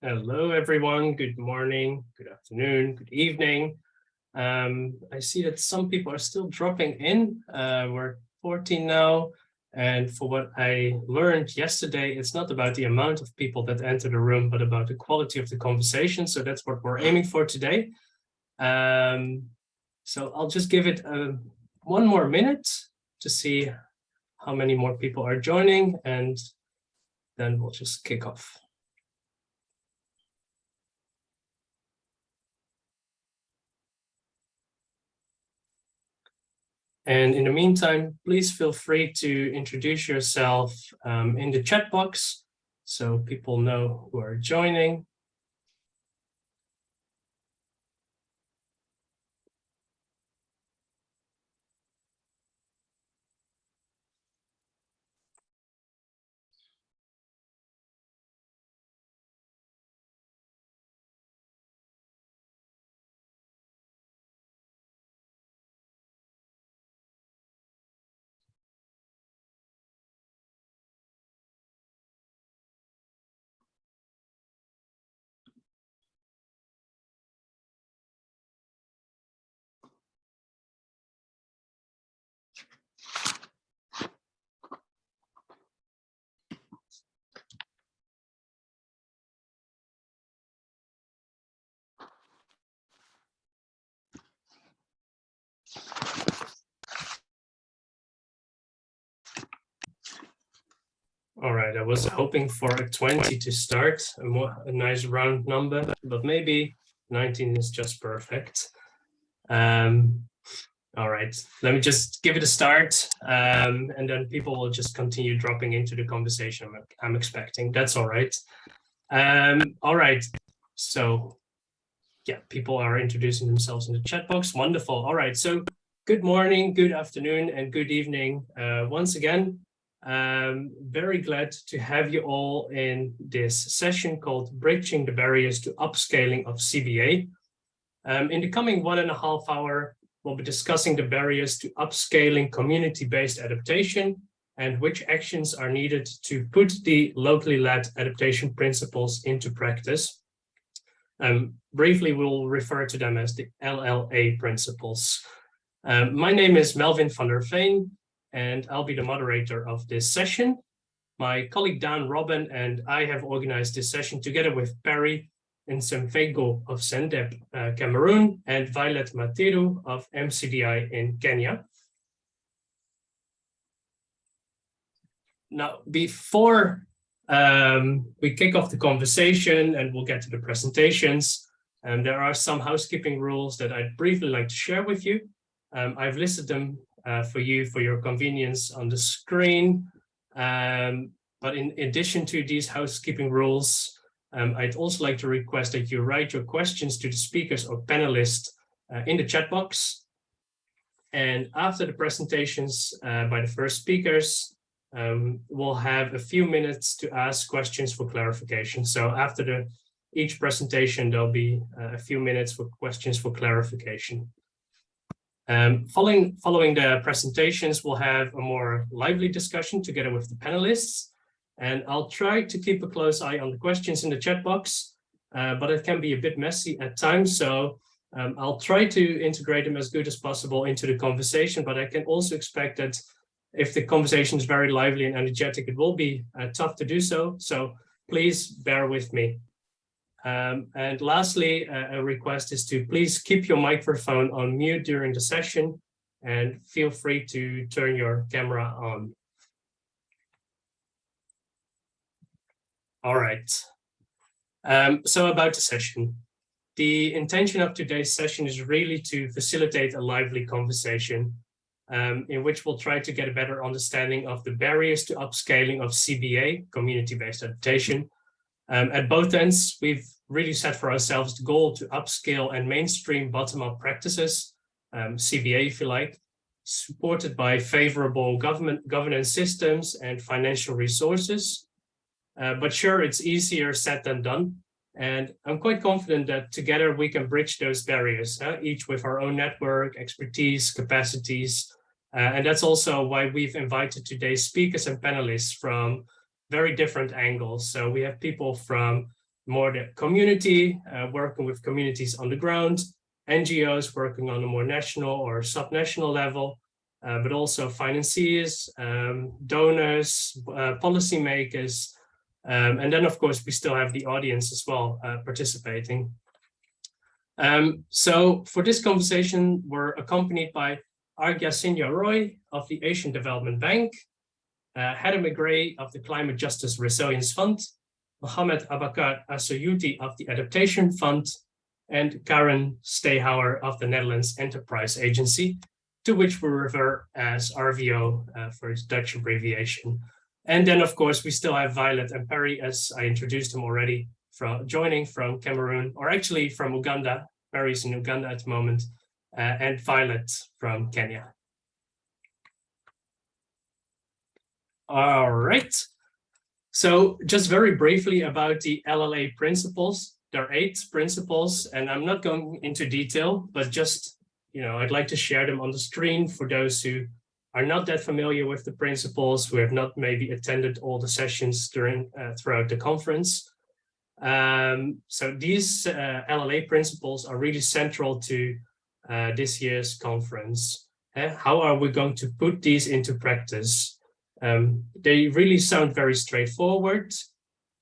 Hello, everyone. Good morning, good afternoon, good evening. Um, I see that some people are still dropping in. Uh, we're 14 now. And for what I learned yesterday, it's not about the amount of people that enter the room, but about the quality of the conversation. So that's what we're aiming for today. Um, so I'll just give it a, uh, one more minute to see how many more people are joining, and then we'll just kick off. And in the meantime, please feel free to introduce yourself um, in the chat box so people know who are joining. All right, I was hoping for a 20 to start, a, more, a nice round number, but maybe 19 is just perfect. Um, all right, let me just give it a start, um, and then people will just continue dropping into the conversation I'm, expecting. That's all right. Um, all right, so yeah, people are introducing themselves in the chat box. Wonderful. All right, so good morning, good afternoon, and good evening. Uh, once again, um, very glad to have you all in this session called Bridging the Barriers to Upscaling of CBA. Um, in the coming one and a half hour, we'll be discussing the barriers to upscaling community-based adaptation and which actions are needed to put the locally led adaptation principles into practice. Um, briefly, we'll refer to them as the LLA principles. Um, my name is Melvin van der Veen and I'll be the moderator of this session. My colleague Dan Robin and I have organized this session together with Perry Nsemfego of CENDEP uh, Cameroon and Violet Matiru of MCDI in Kenya. Now, before um, we kick off the conversation and we'll get to the presentations, um, there are some housekeeping rules that I'd briefly like to share with you. Um, I've listed them uh, for you for your convenience on the screen. Um, but in addition to these housekeeping rules, um, I'd also like to request that you write your questions to the speakers or panelists uh, in the chat box. And after the presentations uh, by the first speakers, um, we'll have a few minutes to ask questions for clarification. So after the each presentation, there'll be uh, a few minutes for questions for clarification. Um, following, following the presentations, we'll have a more lively discussion together with the panelists. And I'll try to keep a close eye on the questions in the chat box, uh, but it can be a bit messy at times. So um, I'll try to integrate them as good as possible into the conversation, but I can also expect that if the conversation is very lively and energetic, it will be uh, tough to do so. So please bear with me. Um, and lastly, a request is to please keep your microphone on mute during the session and feel free to turn your camera on. All right. Um, so about the session. The intention of today's session is really to facilitate a lively conversation um, in which we'll try to get a better understanding of the barriers to upscaling of CBA, community-based adaptation. Um, at both ends, we've really set for ourselves the goal to upscale and mainstream bottom-up practices, um, CBA if you like, supported by favorable government governance systems and financial resources. Uh, but sure, it's easier said than done. And I'm quite confident that together we can bridge those barriers, uh, each with our own network, expertise, capacities. Uh, and that's also why we've invited today's speakers and panelists from very different angles. So we have people from more the community, uh, working with communities on the ground, NGOs working on a more national or subnational level, uh, but also financiers, um, donors, uh, policymakers, um, and then of course we still have the audience as well uh, participating. Um, so for this conversation, we're accompanied by Arghya Sinha Roy of the Asian Development Bank, uh, Heather McGray of the Climate Justice Resilience Fund, Mohamed Abakar Assoyuti of the Adaptation Fund, and Karen Stehauer of the Netherlands Enterprise Agency, to which we refer as RVO uh, for its Dutch abbreviation. And then, of course, we still have Violet and Perry, as I introduced them already, from joining from Cameroon, or actually from Uganda. Perry's in Uganda at the moment, uh, and Violet from Kenya. All right. So just very briefly about the LLA principles. There are eight principles, and I'm not going into detail, but just, you know, I'd like to share them on the screen for those who are not that familiar with the principles, who have not maybe attended all the sessions during uh, throughout the conference. Um, so these uh, LLA principles are really central to uh, this year's conference. Uh, how are we going to put these into practice? Um, they really sound very straightforward,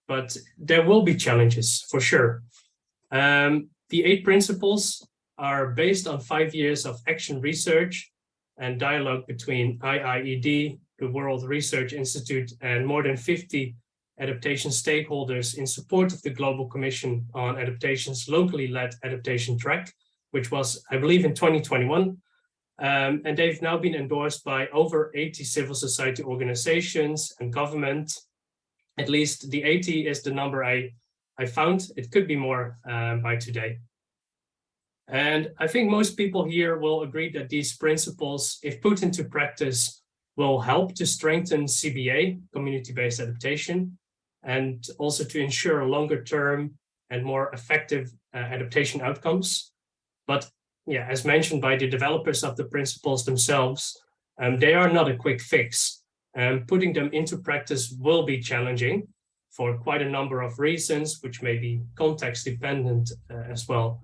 but there will be challenges for sure. Um, the eight principles are based on five years of action research and dialogue between IIED, the World Research Institute, and more than 50 adaptation stakeholders in support of the Global Commission on Adaptation's locally led adaptation track, which was, I believe, in 2021. Um, and they've now been endorsed by over 80 civil society organizations and government. At least the 80 is the number I, I found. It could be more um, by today. And I think most people here will agree that these principles, if put into practice, will help to strengthen CBA, community-based adaptation, and also to ensure longer term and more effective uh, adaptation outcomes. But yeah, as mentioned by the developers of the principles themselves, um, they are not a quick fix. And putting them into practice will be challenging for quite a number of reasons, which may be context dependent uh, as well.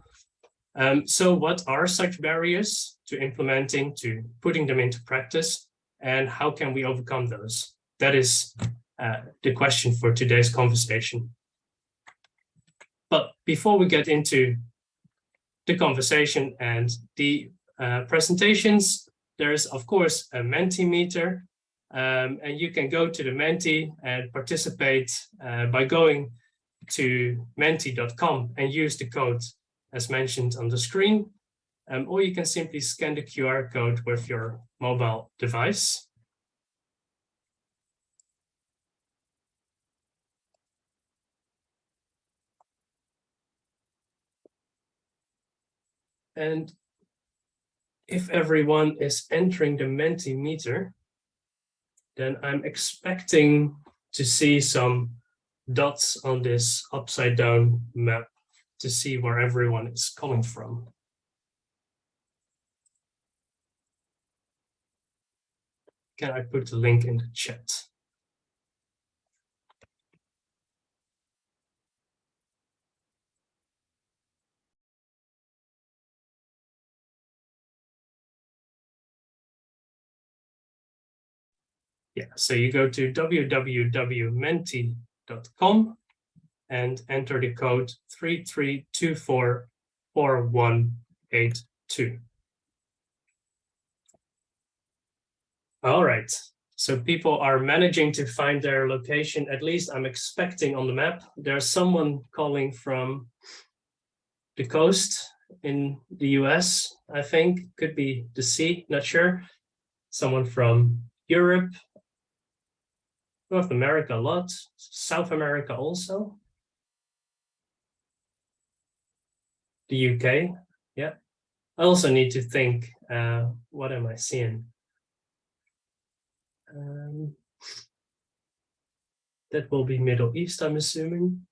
Um, so what are such barriers to implementing, to putting them into practice, and how can we overcome those? That is uh, the question for today's conversation. But before we get into the conversation and the uh, presentations. There's, of course, a Mentimeter, um, and you can go to the Menti and participate uh, by going to menti.com and use the code as mentioned on the screen, um, or you can simply scan the QR code with your mobile device. And if everyone is entering the Mentimeter, then I'm expecting to see some dots on this upside down map to see where everyone is coming from. Can I put the link in the chat? Yeah, so you go to www.menti.com and enter the code 33244182. All right, so people are managing to find their location, at least I'm expecting on the map. There's someone calling from the coast in the US, I think, could be the sea, not sure. Someone from Europe, North America a lot, South America also. The UK, yeah. I also need to think, uh, what am I seeing? Um, that will be Middle East, I'm assuming.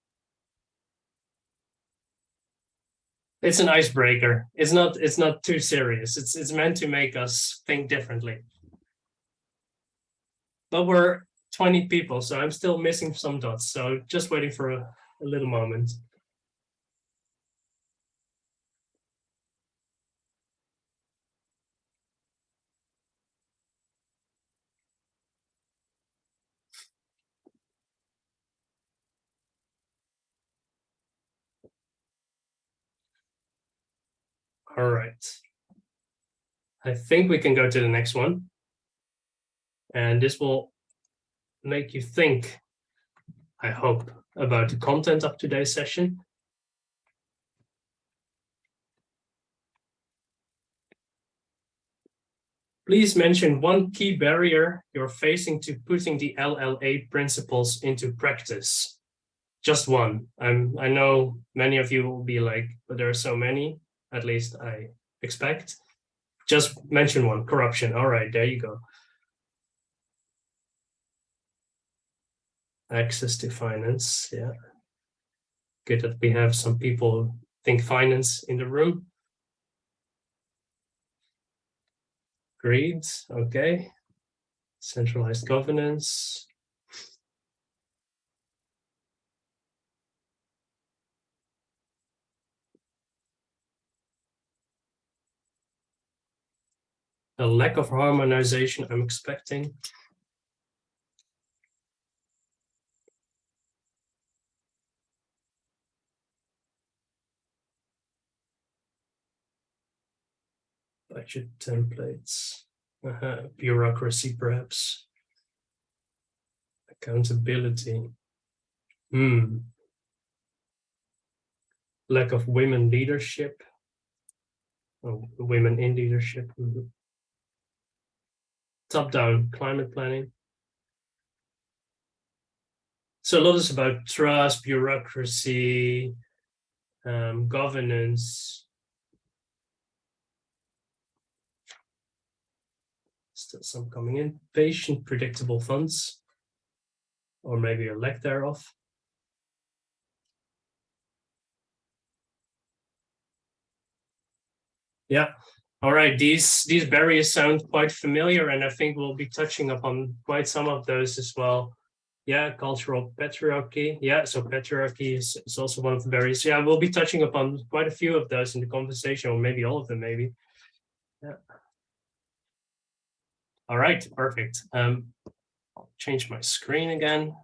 It's an icebreaker. It's not. It's not too serious. It's it's meant to make us think differently. But we're 20 people, so I'm still missing some dots. So just waiting for a a little moment. All right. I think we can go to the next one. And this will make you think, I hope, about the content of today's session. Please mention one key barrier you're facing to putting the LLA principles into practice. Just one. I'm, I know many of you will be like, but there are so many, at least I expect. Just mention one, corruption. All right, there you go. Access to finance, yeah. Good that we have some people think finance in the room. Greed, okay. Centralized governance. A lack of harmonization I'm expecting. Templates, uh bureaucracy perhaps, accountability, hmm. lack of women leadership, women in leadership, mm -hmm. top-down climate planning. So a lot is about trust, bureaucracy, um, governance, still some coming in. Patient predictable funds, or maybe a lack thereof. Yeah, all right, these, these barriers sound quite familiar, and I think we'll be touching upon quite some of those as well. Yeah, cultural patriarchy. Yeah, so patriarchy is, is also one of the barriers. Yeah, we'll be touching upon quite a few of those in the conversation, or maybe all of them, maybe. Yeah. All right, perfect. Um, I'll change my screen again.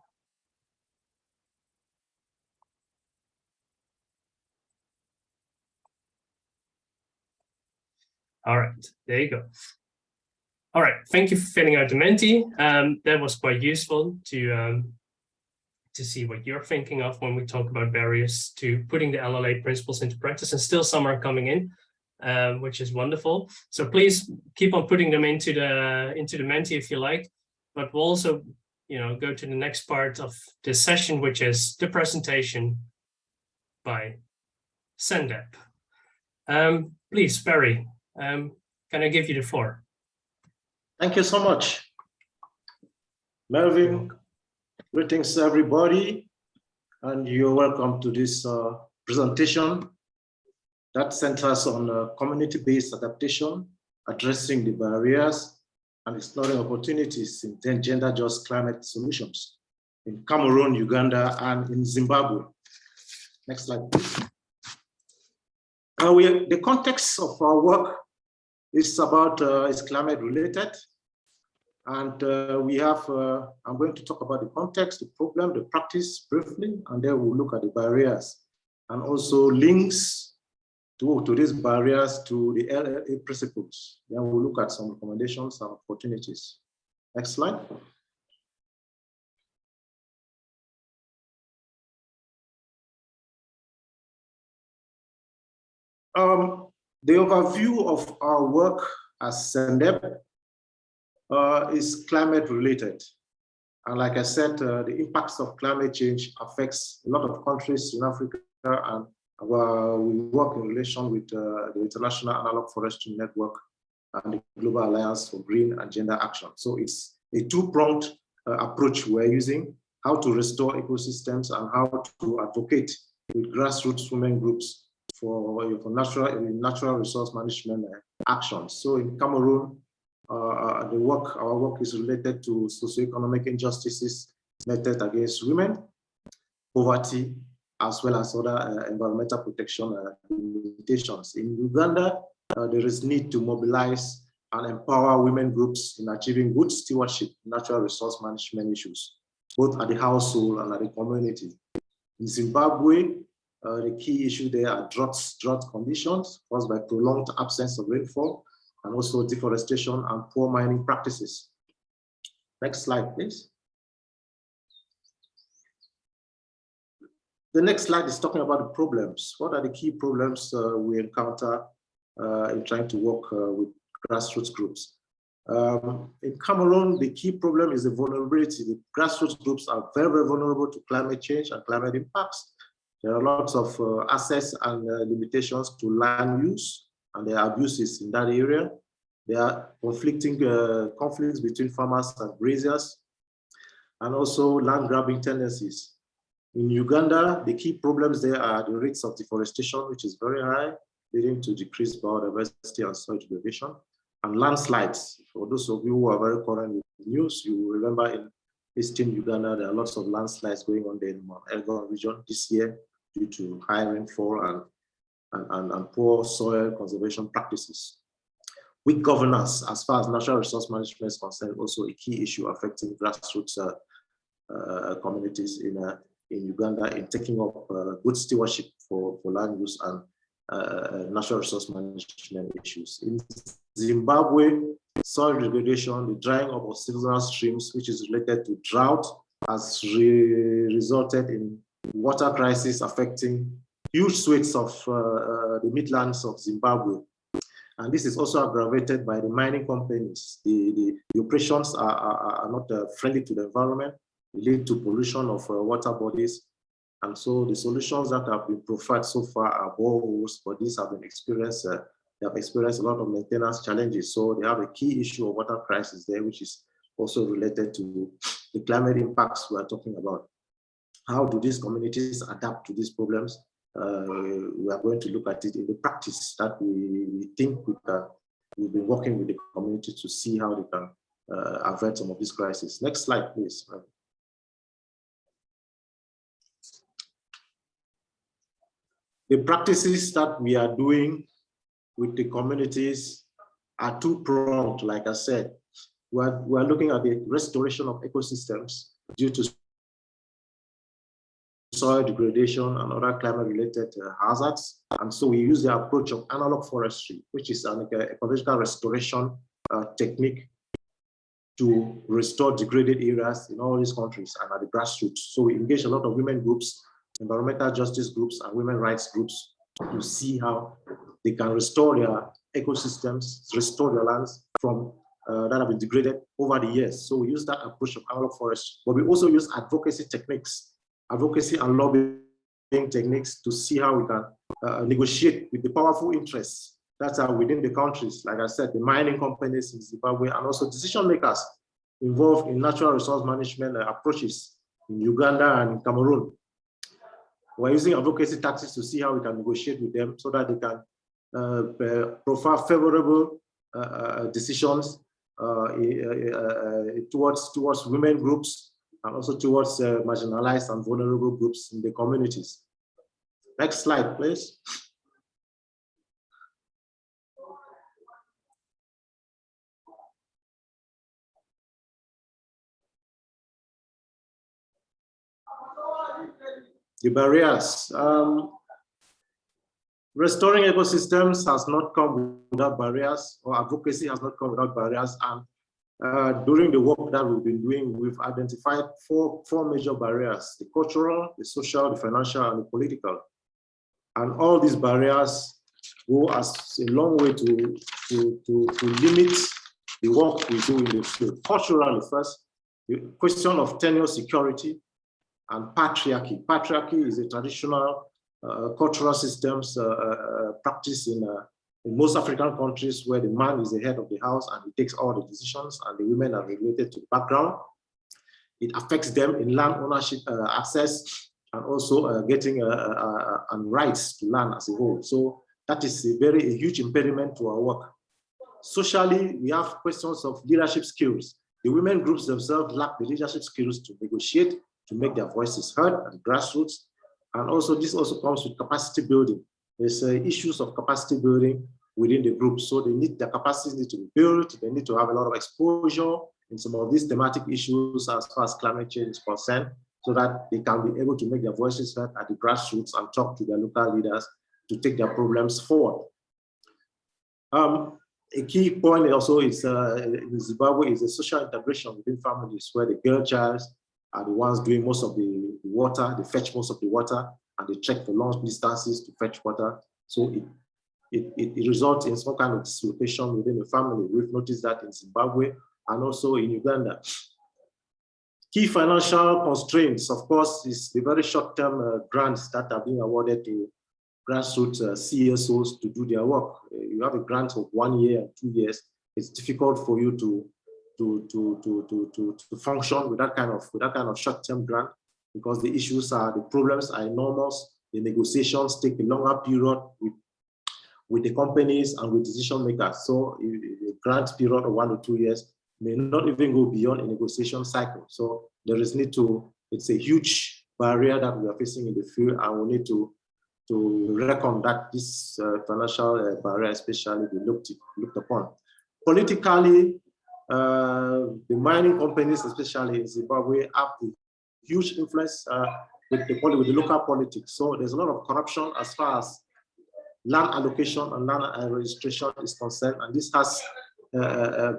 All right, there you go. All right, thank you for filling out the Menti. Um, that was quite useful to um, to see what you're thinking of when we talk about barriers to putting the LLA principles into practice, and still some are coming in um, which is wonderful. So please keep on putting them into the into the Menti if you like, but we'll also you know go to the next part of this session, which is the presentation by CENDEP. Um, please, Barry, um, can I give you the floor? Thank you so much. Melvin, greetings everybody, and you're welcome to this uh, presentation that centers on community-based adaptation, addressing the barriers and exploring opportunities in gender just climate solutions in Cameroon, Uganda, and in Zimbabwe. Next slide, please. Uh, we, the context of our work is about uh, is climate related. And uh, we have, uh, I'm going to talk about the context, the problem, the practice briefly, and then we'll look at the barriers and also links to, to these barriers to the LLA principles. Then we'll look at some recommendations and opportunities. Next slide. Um, the overview of our work as CENDEP uh, is climate related. And like I said, uh, the impacts of climate change affects a lot of countries in Africa and we work in relation with uh, the International Analog Forestry Network and the Global Alliance for Green and Gender Action. So it's a two-pronged uh, approach we're using, how to restore ecosystems and how to advocate with grassroots women groups for, for natural, natural resource management uh, actions. So in Cameroon, uh, the work, our work is related to socioeconomic injustices meted against women, poverty, as well as other uh, environmental protection uh, limitations. In Uganda, uh, there is need to mobilize and empower women groups in achieving good stewardship natural resource management issues, both at the household and at the community. In Zimbabwe, uh, the key issue there are drought, drought conditions caused by prolonged absence of rainfall and also deforestation and poor mining practices. Next slide, please. The next slide is talking about the problems. What are the key problems uh, we encounter uh, in trying to work uh, with grassroots groups? Um, in Cameroon, the key problem is the vulnerability. The grassroots groups are very, very vulnerable to climate change and climate impacts. There are lots of uh, access and uh, limitations to land use, and there are abuses in that area. There are conflicting uh, conflicts between farmers and grazers, and also land grabbing tendencies. In Uganda, the key problems there are the rates of deforestation, which is very high, leading to decreased biodiversity and soil degradation, and landslides. For those of you who are very current with the news, you remember in eastern Uganda, there are lots of landslides going on there in the Elgon region this year due to high rainfall and, and, and, and poor soil conservation practices. Weak governance, as far as natural resource management is concerned, also a key issue affecting grassroots uh, uh, communities in, uh, in Uganda in taking up uh, good stewardship for, for land use and uh, natural resource management issues. In Zimbabwe, soil degradation, the drying up of seasonal streams, which is related to drought, has re resulted in water crisis affecting huge swathes of uh, uh, the midlands of Zimbabwe. And this is also aggravated by the mining companies. The, the, the operations are, are, are not uh, friendly to the environment, lead to pollution of uh, water bodies. And so the solutions that have been provided so far are boreholes, but these have been experienced, uh, they have experienced a lot of maintenance challenges. So they have a key issue of water crisis there, which is also related to the climate impacts we are talking about. How do these communities adapt to these problems? Uh, we are going to look at it in the practice that we, we think we can, we've been working with the community to see how they can uh, avert some of these crises. Next slide, please. The practices that we are doing with the communities are two-pronged, like I said. We're, we're looking at the restoration of ecosystems due to soil degradation and other climate-related uh, hazards. And so we use the approach of analog forestry, which is an ecological restoration uh, technique to restore degraded areas in all these countries and at the grassroots. So we engage a lot of women groups, environmental justice groups, and women rights groups to see how they can restore their ecosystems, restore their lands from uh, that have been degraded over the years. So we use that approach of analog forestry, but we also use advocacy techniques advocacy and lobbying techniques to see how we can uh, negotiate with the powerful interests that are within the countries, like I said, the mining companies in Zimbabwe, and also decision makers involved in natural resource management approaches in Uganda and Cameroon. We're using advocacy tactics to see how we can negotiate with them so that they can uh, uh favorable uh, uh, decisions towards, towards women groups and also towards marginalized and vulnerable groups in the communities. Next slide, please. The barriers. Um, restoring ecosystems has not come without barriers, or advocacy has not come without barriers, and uh, during the work that we've been doing, we've identified four, four major barriers, the cultural, the social, the financial, and the political. And all these barriers go as a long way to, to, to, to limit the work we do in the field. Culturally first, the question of tenure security and patriarchy. Patriarchy is a traditional uh, cultural systems uh, uh, practice in uh, in most African countries where the man is the head of the house and he takes all the decisions and the women are related to the background, it affects them in land ownership uh, access and also uh, getting uh, uh, uh, and rights to land as a whole. So that is a very a huge impediment to our work. Socially, we have questions of leadership skills. The women groups themselves lack the leadership skills to negotiate, to make their voices heard at the grassroots, And also this also comes with capacity building. There's uh, issues of capacity building within the group. So they need their capacity need to be built. They need to have a lot of exposure in some of these thematic issues as far as climate change is concerned, so that they can be able to make their voices heard at the grassroots and talk to their local leaders to take their problems forward. Um, a key point also is uh, in Zimbabwe is the social integration within families where the girl child are the ones doing most of the water, they fetch most of the water and they trek for long distances to fetch water. So it, it, it, results in some kind of dislocation within the family. We've noticed that in Zimbabwe and also in Uganda. Key financial constraints, of course, is the very short-term uh, grants that are being awarded to grassroots uh, CSOs to do their work. Uh, you have a grant of one year two years. It's difficult for you to to to to to to, to function with that kind of with that kind of short-term grant because the issues are the problems are enormous. The negotiations take a longer period with with the companies and with decision makers. So a grant period of one or two years may not even go beyond a negotiation cycle. So there is need to, it's a huge barrier that we are facing in the field and we need to to reckon that this uh, financial uh, barrier especially be looked, looked upon. Politically, the mining companies, especially in Zimbabwe, have a huge influence uh, with, the, with the local politics. So there's a lot of corruption as far as land allocation and land registration is concerned, and this has uh, uh,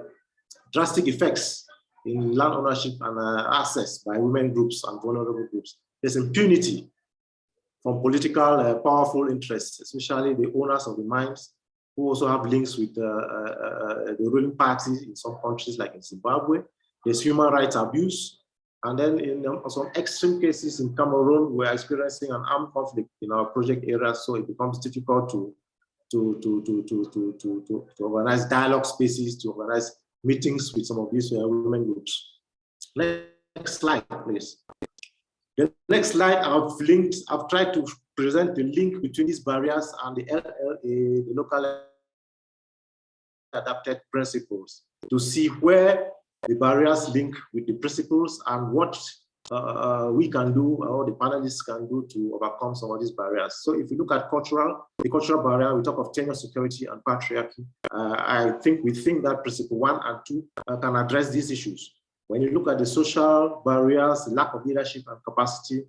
drastic effects in land ownership and access by women groups and vulnerable groups. There's impunity from political uh, powerful interests, especially the owners of the mines, who also have links with uh, uh, the ruling parties in some countries like in Zimbabwe. There's human rights abuse. And then in some extreme cases in Cameroon, we're experiencing an armed conflict in our project area, so it becomes difficult to, to, to, to, to, to, to, to organize dialogue spaces, to organize meetings with some of these women groups. Next slide, please. The next slide, I've linked, I've tried to present the link between these barriers and the LLA, the local adapted principles to see where the barriers link with the principles and what uh, we can do or the panelists can do to overcome some of these barriers. So if you look at cultural, the cultural barrier, we talk of tenure security and patriarchy. Uh, I think we think that principle one and two uh, can address these issues. When you look at the social barriers, lack of leadership and capacity,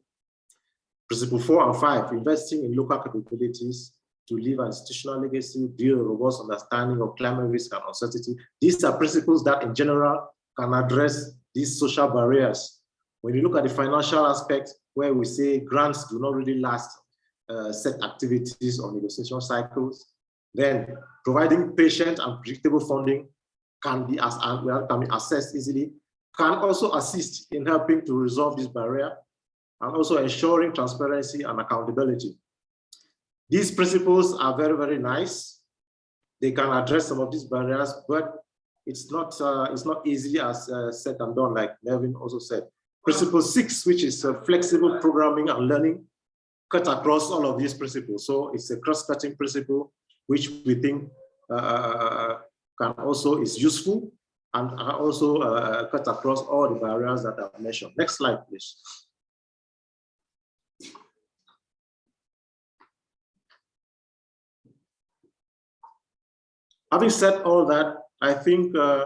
principle four and five, investing in local capabilities to leave an institutional legacy, build a robust understanding of climate risk and uncertainty. These are principles that in general can address these social barriers. When you look at the financial aspect, where we say grants do not really last uh, set activities or negotiation cycles, then providing patient and predictable funding can be, as, well, can be assessed easily can also assist in helping to resolve this barrier and also ensuring transparency and accountability. These principles are very, very nice. They can address some of these barriers, but it's not, uh, it's not easily as uh, said and done, like Melvin also said. Principle six, which is uh, flexible programming and learning, cut across all of these principles. So it's a cross-cutting principle, which we think uh, uh, can also is useful and also uh, cut across all the barriers that I've mentioned. Next slide, please. Having said all that, I think uh,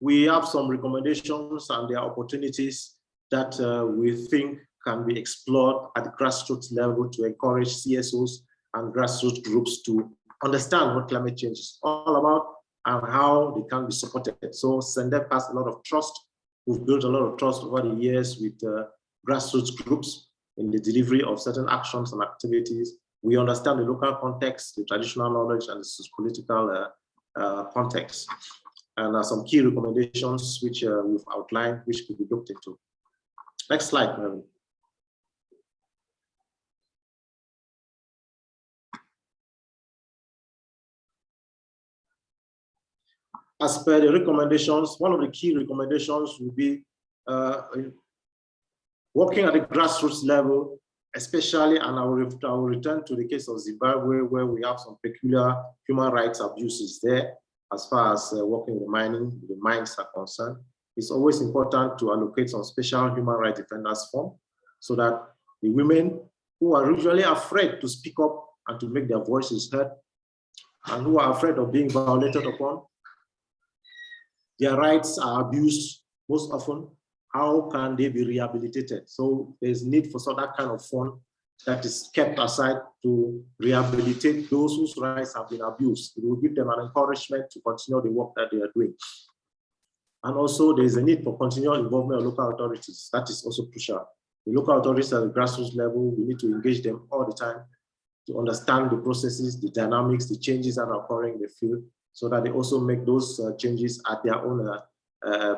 we have some recommendations and there are opportunities that uh, we think can be explored at the grassroots level to encourage CSOs and grassroots groups to understand what climate change is all about and how they can be supported. So CENDEP has a lot of trust. We've built a lot of trust over the years with uh, grassroots groups in the delivery of certain actions and activities. We understand the local context, the traditional knowledge, and the political uh, uh, context. And some key recommendations which uh, we've outlined, which could be looked into. Next slide, Mary. as per the recommendations, one of the key recommendations would be uh, working at the grassroots level, especially, and I will, I will return to the case of Zimbabwe, where we have some peculiar human rights abuses there, as far as uh, working in the mining, the mines are concerned. It's always important to allocate some special human rights defenders form so that the women who are usually afraid to speak up and to make their voices heard, and who are afraid of being violated upon. Their rights are abused most often. How can they be rehabilitated? So there's need for so that kind of fund that is kept aside to rehabilitate those whose rights have been abused. It will give them an encouragement to continue the work that they are doing. And also there is a need for continual involvement of local authorities. That is also crucial. The local authorities at the grassroots level, we need to engage them all the time to understand the processes, the dynamics, the changes that are occurring in the field, so that they also make those uh, changes at their own uh,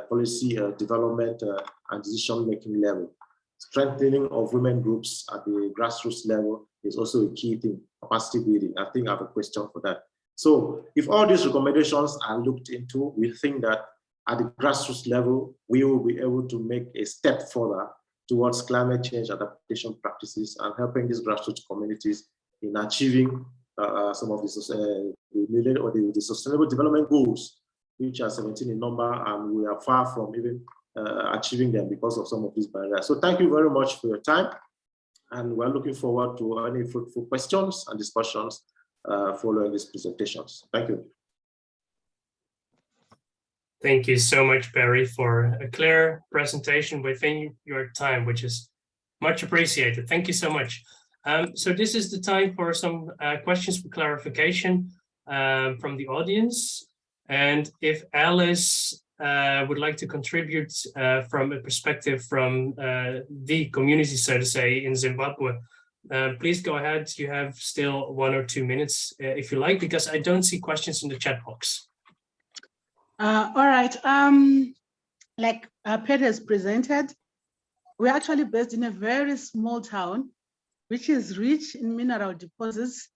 policy uh, development uh, and decision-making level. Strengthening of women groups at the grassroots level is also a key thing, capacity building. I think I have a question for that. So if all these recommendations are looked into, we think that at the grassroots level, we will be able to make a step further towards climate change adaptation practices and helping these grassroots communities in achieving uh, some of the, uh, the, the, sustainable development goals, which are 17 in number, and we are far from even uh, achieving them because of some of these barriers. So thank you very much for your time. And we're looking forward to any fruitful questions and discussions uh, following these presentations. Thank you. Thank you so much, Barry, for a clear presentation within your time, which is much appreciated. Thank you so much. Um, so this is the time for some uh, questions for clarification um, from the audience. And if Alice uh, would like to contribute uh, from a perspective from uh, the community, so to say, in Zimbabwe, uh, please go ahead. You have still one or two minutes, uh, if you like, because I don't see questions in the chat box. Uh, all right. Um, like uh, Peter has presented, we're actually based in a very small town, which is rich in mineral deposits,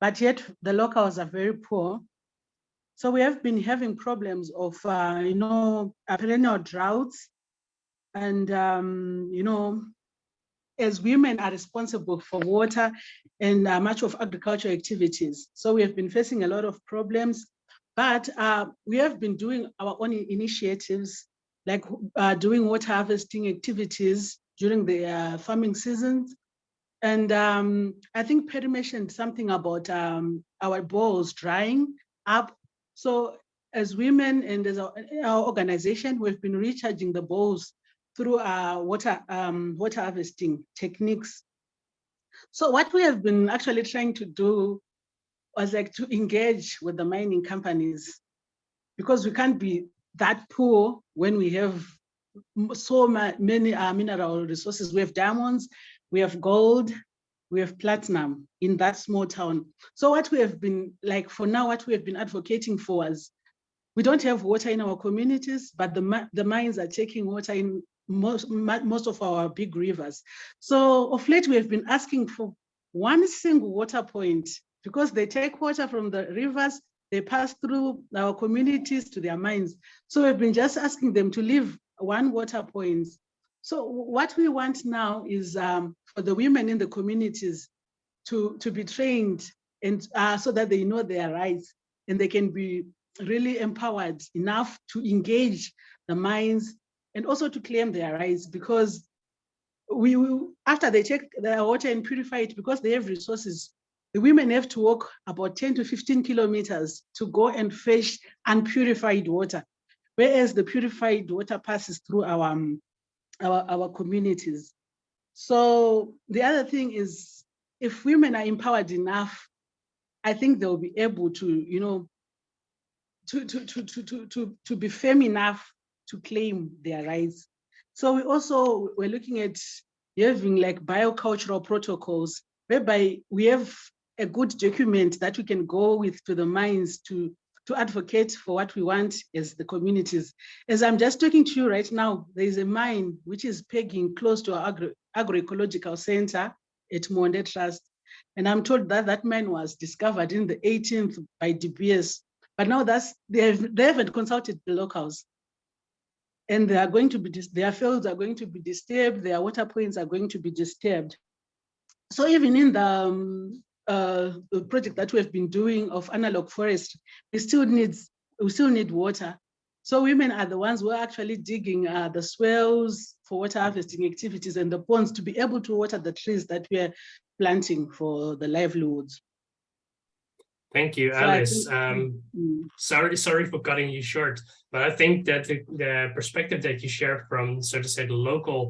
but yet the locals are very poor. So we have been having problems of, uh, you know, perennial droughts. And, um, you know, as women are responsible for water and uh, much of agricultural activities. So we have been facing a lot of problems but uh, we have been doing our own initiatives, like uh, doing water harvesting activities during the uh, farming seasons. And um, I think Perry mentioned something about um, our bowls drying up. So as women and as our, organization, we've been recharging the bowls through our water, um, water harvesting techniques. So what we have been actually trying to do was like to engage with the mining companies because we can't be that poor when we have so many uh, mineral resources. We have diamonds, we have gold, we have platinum in that small town. So what we have been like for now, what we have been advocating for is we don't have water in our communities, but the, the mines are taking water in most, most of our big rivers. So of late, we have been asking for one single water point because they take water from the rivers, they pass through our communities to their mines. So we've been just asking them to leave one water point. So what we want now is um, for the women in the communities to, to be trained and uh, so that they know their rights and they can be really empowered enough to engage the minds and also to claim their rights because we will, after they take their water and purify it because they have resources the women have to walk about 10 to 15 kilometers to go and fetch unpurified water, whereas the purified water passes through our, um, our, our communities. So the other thing is, if women are empowered enough, I think they'll be able to, you know, to, to, to, to, to, to, to be firm enough to claim their rights. So we also, we're looking at having like biocultural protocols whereby we have a good document that we can go with to the mines to, to advocate for what we want as the communities. As I'm just talking to you right now, there is a mine which is pegging close to our agro agroecological center at Monde Trust. And I'm told that that mine was discovered in the 18th by DBS, but now that's, they, have, they haven't consulted the locals. And they are going to be, their fields are going to be disturbed, their water points are going to be disturbed. So even in the um, uh, project that we have been doing of analog forest, we still needs we still need water. So women are the ones who are actually digging uh, the swales for water harvesting activities and the ponds to be able to water the trees that we are planting for the livelihoods. Thank you, So Alice. think- Um, Mm. sorry, sorry for cutting you short, but I think that the, the perspective that you shared from, so to say, the local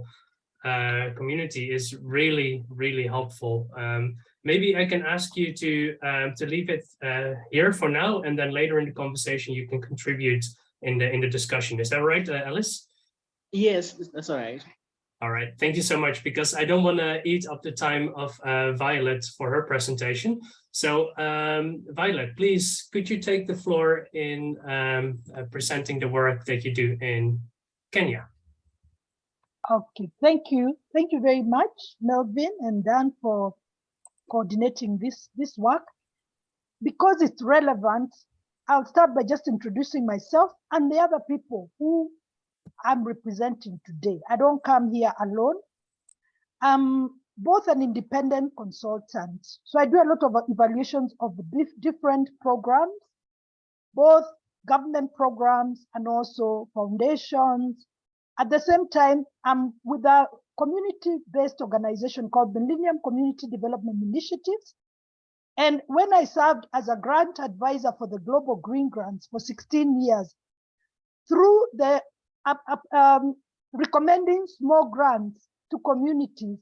uh, community is really, really helpful. Um, maybe I can ask you to um, to leave it uh, here for now, and then later in the conversation you can contribute in the in the discussion. Is that right, uh, Alice? Yes, that's all right. All right, thank you so much, because I don't want to eat up the time of uh, Violet for her presentation. So um, Violet, please, could you take the floor in um, uh, presenting the work that you do in Kenya? Okay, thank you. Thank you very much, Melvin and Dan for coordinating this, this work. Because it's relevant, I'll start by just introducing myself and the other people who I'm representing today. I don't come here alone. I'm both an independent consultant. So I do a lot of evaluations of different programs, both government programs and also foundations, at the same time, I'm with a community-based organization called Millennium Community Development Initiatives. And when I served as a grant advisor for the Global Green Grants for 16 years, through the up- up, um, recommending small grants to communities,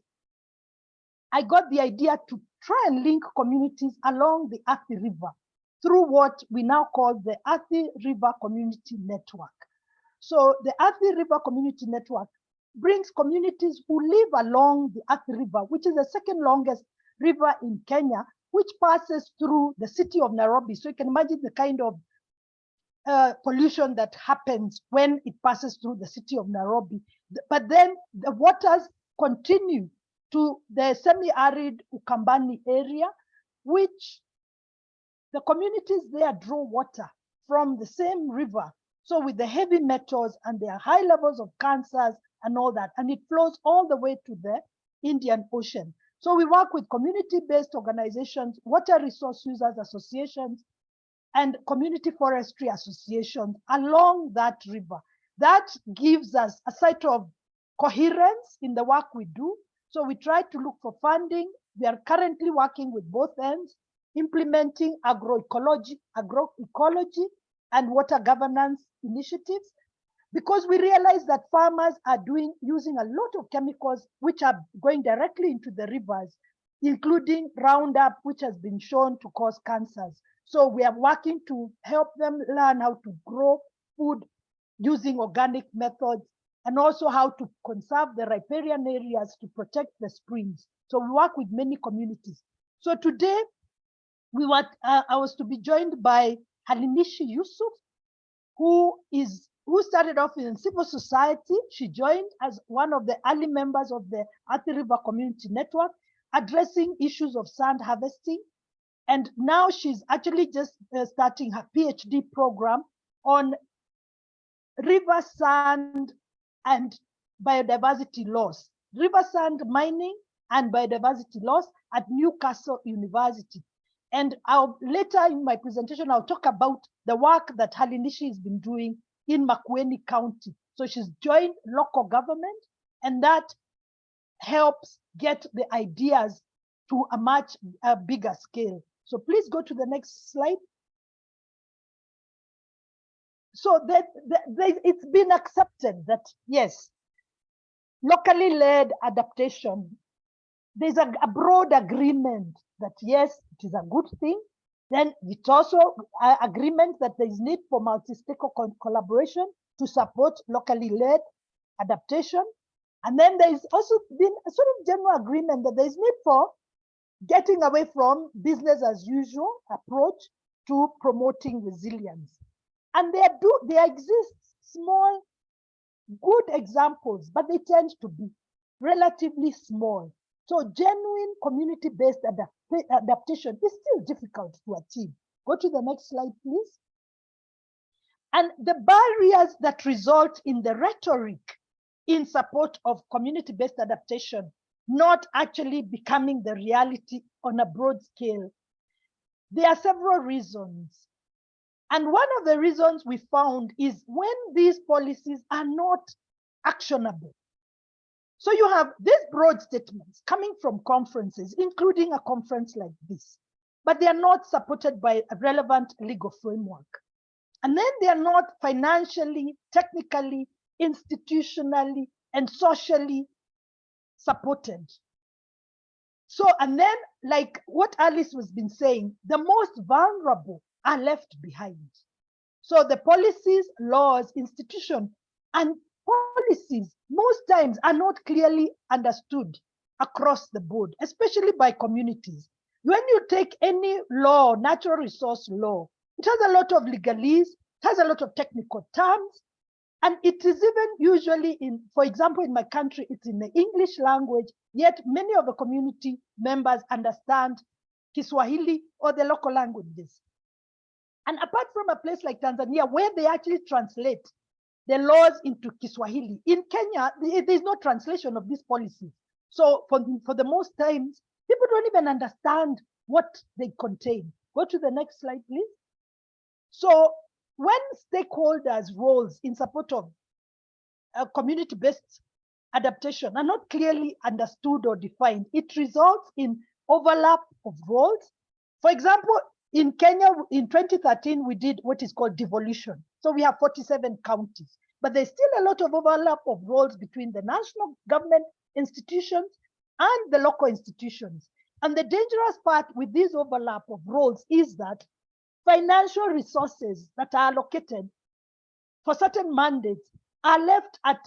I got the idea to try and link communities along the Athi River through what we now call the Athi River Community Network. So the Athi River Community Network brings communities who live along the Athi River, which is the second longest river in Kenya, which passes through the city of Nairobi. So you can imagine the kind of uh, pollution that happens when it passes through the city of Nairobi. But then the waters continue to the semi-arid Ukambani area, which the communities there draw water from the same river. So with the heavy metals and their high levels of cancers and all that, and it flows all the way to the Indian Ocean. So we work with community-based organizations, water resource users associations, and community forestry associations along that river. That gives us a site of coherence in the work we do. So we try to look for funding. We are currently working with both ends, implementing agroecology, agroecology and water governance initiatives because we realize that farmers are doing using a lot of chemicals which are going directly into the rivers, including Roundup, which has been shown to cause cancers. So we are working to help them learn how to grow food using organic methods and also how to conserve the riparian areas to protect the springs. So we work with many communities. So today we were, uh, I was to be joined by Halimishi Yusuf, who is who started off in civil society. She joined as one of the early members of the Athi River Community Network, addressing issues of sand harvesting. And now she's actually just uh, starting her PhD program on river sand and biodiversity loss, river sand mining and biodiversity loss at Newcastle University. And I'll later in my presentation, I'll talk about the work that Halinishi has been doing in Makueni County. So she's joined local government and that helps get the ideas to a much uh, bigger scale. So please go to the next slide. So that, that, that it's been accepted that yes, locally led adaptation, there's a, a broad agreement that yes, it is a good thing. Then it's also uh, agreement that there is need for multi-stakeholder collaboration to support locally led adaptation. And then there is also been a sort of general agreement that there is need for getting away from business as usual approach to promoting resilience. And there do there exist small good examples, but they tend to be relatively small. So genuine community-based adapta adaptation is still difficult to achieve. Go to the next slide, please. And the barriers that result in the rhetoric in support of community-based adaptation not actually becoming the reality on a broad scale. There are several reasons. And one of the reasons we found is when these policies are not actionable. So you have these broad statements coming from conferences, including a conference like this, but they are not supported by a relevant legal framework. And then they are not financially, technically, institutionally, and socially supported. So, and then like what Alice was been saying, the most vulnerable are left behind. So the policies, laws, institution, and policies most times are not clearly understood across the board, especially by communities. When you take any law, natural resource law, it has a lot of legalese, it has a lot of technical terms, and it is even usually in, for example, in my country, it's in the English language, yet many of the community members understand Kiswahili or the local languages. And apart from a place like Tanzania, where they actually translate the laws into Kiswahili, in Kenya, there's no translation of these policies. So for, for the most times, people don't even understand what they contain. Go to the next slide, please. So when stakeholders' roles in support of a community-based adaptation are not clearly understood or defined, it results in overlap of roles. For example, in Kenya, in 2013, we did what is called devolution. So we have 47 counties, but there's still a lot of overlap of roles between the national government institutions and the local institutions. And the dangerous part with this overlap of roles is that financial resources that are allocated for certain mandates are left at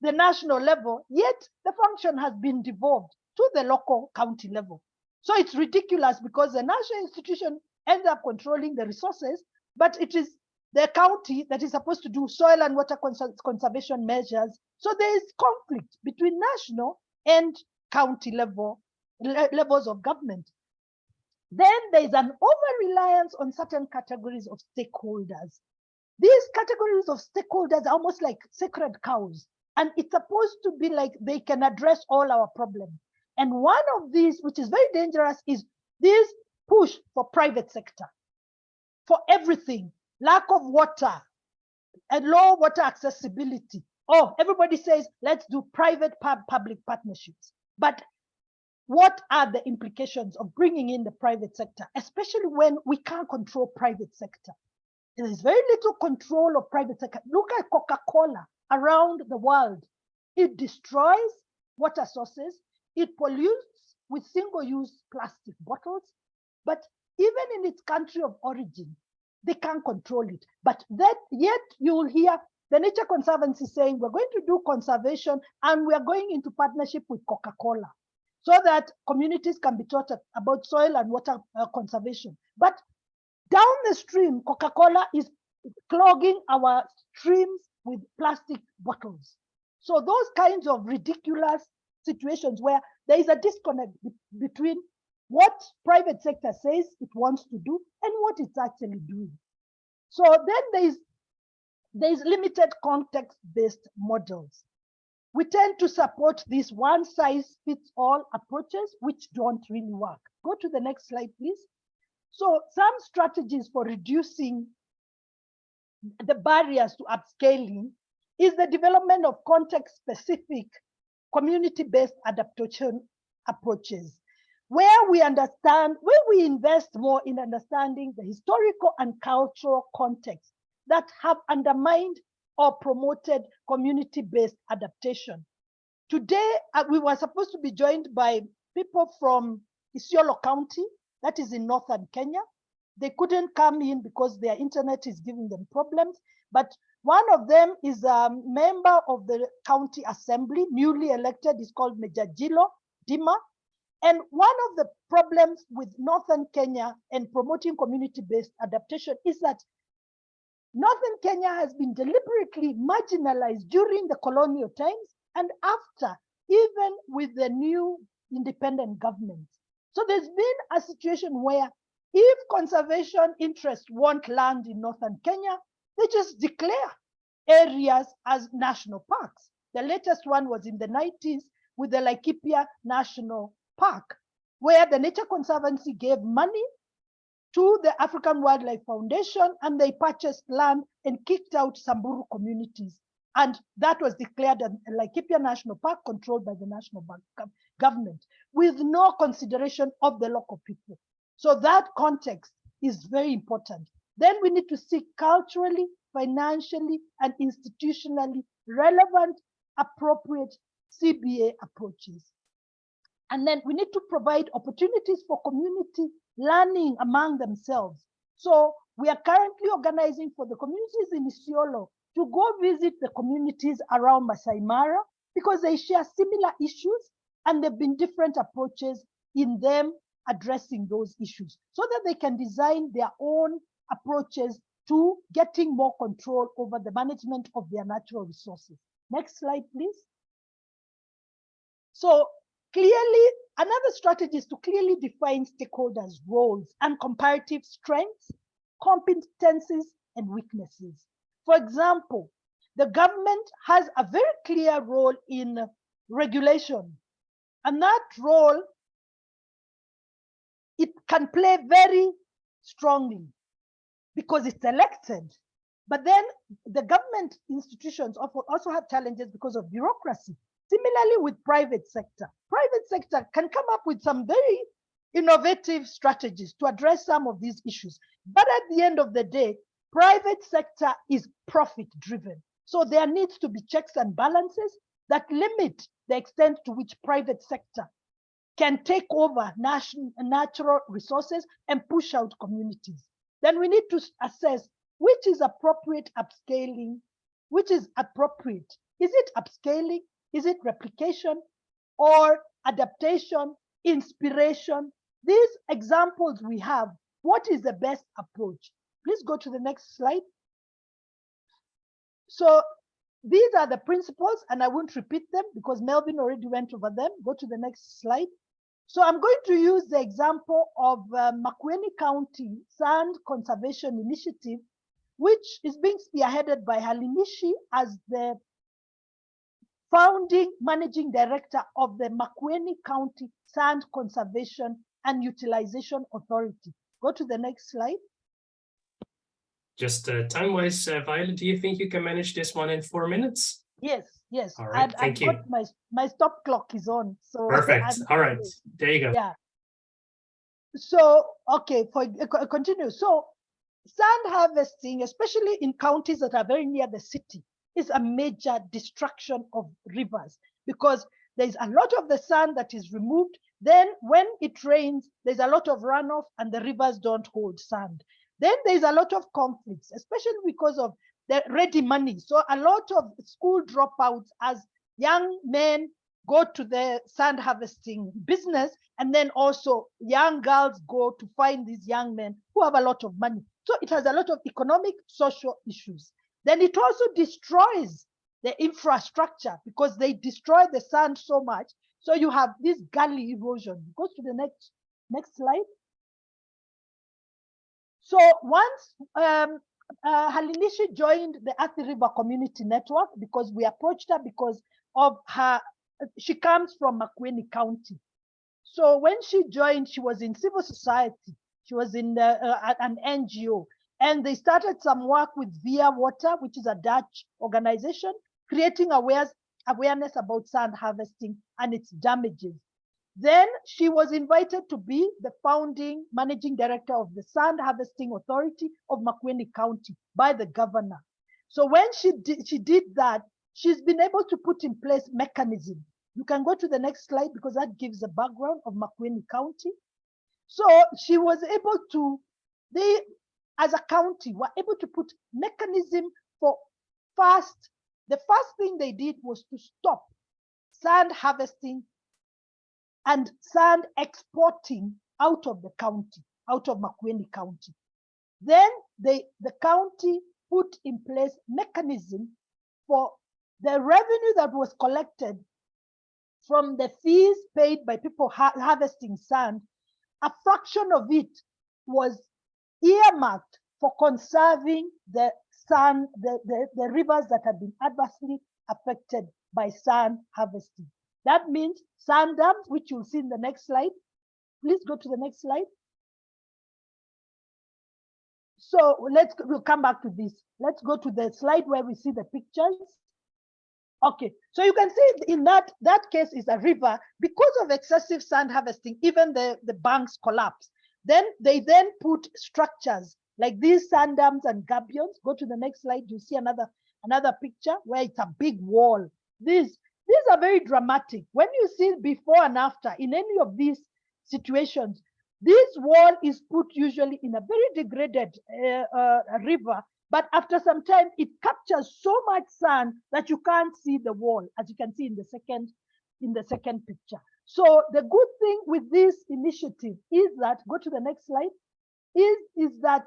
the national level, yet the function has been devolved to the local county level. So it's ridiculous because the national institution ends up controlling the resources, but it is the county that is supposed to do soil and water cons conservation measures. So there is conflict between national and county level le levels of government. Then there is an over-reliance on certain categories of stakeholders. These categories of stakeholders are almost like sacred cows, and it's supposed to be like they can address all our problems. And one of these, which is very dangerous, is this push for private sector, for everything, lack of water, and low water accessibility. Oh, everybody says, let's do private pub public partnerships. But what are the implications of bringing in the private sector, especially when we can't control private sector? There is very little control of private sector. Look at Coca-Cola around the world. It destroys water sources. It pollutes with single-use plastic bottles. But even in its country of origin, they can't control it. But that yet you will hear the Nature Conservancy saying, we're going to do conservation and we are going into partnership with Coca-Cola so that communities can be taught about soil and water uh, conservation. But down the stream, Coca-Cola is clogging our streams with plastic bottles. So those kinds of ridiculous situations where there is a disconnect be between what private sector says it wants to do and what it's actually doing. So then there is there is limited context-based models we tend to support these one size fits all approaches, which don't really work. Go to the next slide, please. So some strategies for reducing the barriers to upscaling is the development of context specific community-based adaptation approaches where we understand, where we invest more in understanding the historical and cultural context that have undermined or promoted community-based adaptation. Today, uh, we were supposed to be joined by people from Isiolo County, that is in northern Kenya. They couldn't come in because their internet is giving them problems. But one of them is a member of the county assembly, newly elected, is called Mejajilo Dima. And one of the problems with northern Kenya and promoting community-based adaptation is that Northern Kenya has been deliberately marginalized during the colonial times and after, even with the new independent government. So there's been a situation where if conservation interests want land in Northern Kenya, they just declare areas as national parks. The latest one was in the 90s with the Laikipia National Park, where the Nature Conservancy gave money to the African Wildlife Foundation and they purchased land and kicked out Samburu communities. And that was declared a Laikipia National Park controlled by the national government with no consideration of the local people. So that context is very important. Then we need to seek culturally, financially, and institutionally relevant, appropriate CBA approaches. And then we need to provide opportunities for community learning among themselves. So we are currently organizing for the communities in Isiolo to go visit the communities around Masai Mara because they share similar issues and there have been different approaches in them addressing those issues so that they can design their own approaches to getting more control over the management of their natural resources. Next slide, please. So clearly, another strategy is to clearly define stakeholders' roles and comparative strengths, competencies, and weaknesses. For example, the government has a very clear role in regulation, and that role it can play very strongly because it's elected. But then the government institutions also have challenges because of bureaucracy. Similarly with private sector, private sector can come up with some very innovative strategies to address some of these issues. But at the end of the day, private sector is profit driven. So there needs to be checks and balances that limit the extent to which private sector can take over natural resources and push out communities. Then we need to assess which is appropriate upscaling, which is appropriate. Is it upscaling? Is it replication or adaptation, inspiration? These examples we have, what is the best approach? Please go to the next slide. So these are the principles and I won't repeat them because Melvin already went over them. Go to the next slide. So I'm going to use the example of uh, Makueni County Sand Conservation Initiative, which is being spearheaded by Halimishi as the founding managing director of the Makueni County Sand Conservation and Utilization Authority. Go to the next slide. Just uh, time-wise, uh, Violet, do you think you can manage this one in four minutes? Yes, yes. All right, I've- I've thank you. got My, my stop clock is on, so. Perfect. All right, there you go. Yeah. So, okay, for uh, continue. So sand harvesting, especially in counties that are very near the city, is a major destruction of rivers because there's a lot of the sand that is removed. Then when it rains, there's a lot of runoff and the rivers don't hold sand. Then there's a lot of conflicts, especially because of the ready money. So a lot of school dropouts as young men go to the sand harvesting business and then also young girls go to find these young men who have a lot of money. So it has a lot of economic social issues. Then it also destroys the infrastructure because they destroy the sand so much. So you have this gully erosion. Go to the next next slide. So once um, uh, Halinishi joined the Athi River Community Network because we approached her because of her she comes from Makueni County. So when she joined, she was in civil society. She was in the, uh, an NGO. And they started some work with Via Water, which is a Dutch organization, creating awareness about sand harvesting and its damages. Then she was invited to be the founding managing director of the Sand Harvesting Authority of Makueni County by the governor. So when she did, she did that, she's been able to put in place mechanism. You can go to the next slide because that gives a background of Makueni County. So she was able to, they, as a county, were able to put mechanism for first, the first thing they did was to stop sand harvesting and sand exporting out of the county, out of Makueni County. Then they, the county put in place mechanism for the revenue that was collected from the fees paid by people ha harvesting sand, a fraction of it was earmarked for conserving the sand, the, the, the rivers that had been adversely affected by sand harvesting. That means sand dams, which you'll see in the next slide. Please go to the next slide. so let's, we'll come back to this. Let's go to the slide where we see the pictures. Okay, so you can see in that, that case is a river, because of excessive sand harvesting, even the, the banks collapse. Then they then put structures like these sand dams and gabions. Go to the next slide, you see another, another picture where it's a big wall. These, these are very dramatic. When you see before and after in any of these situations, this wall is put usually in a very degraded uh, uh, river, but after some time, it captures so much sand that you can't see the wall, as you can see in the second, in the second picture. So the good thing with this initiative is that, go to the next slide, is, is that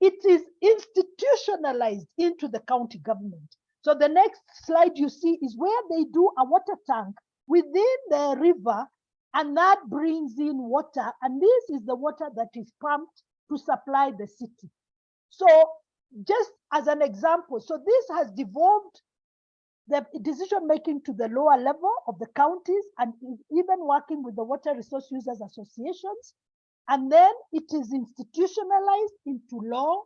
it is institutionalized into the county government. So the next slide you see is where they do a water tank within the river and that brings in water. And this is the water that is pumped to supply the city. So just as an example, so this has devolved the decision making to the lower level of the counties and even working with the water resource users associations. And then it is institutionalized into law.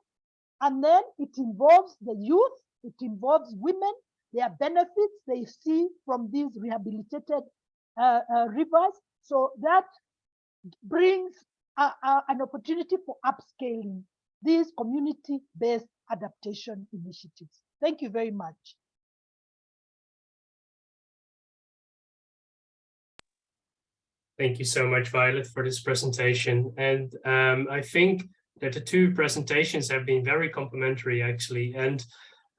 And then it involves the youth, it involves women, their benefits they see from these rehabilitated uh, uh, rivers. So that brings a, a, an opportunity for upscaling these community-based adaptation initiatives. Thank you very much. Thank you so much, Violet, for this presentation. And um, I think that the two presentations have been very complementary, actually. And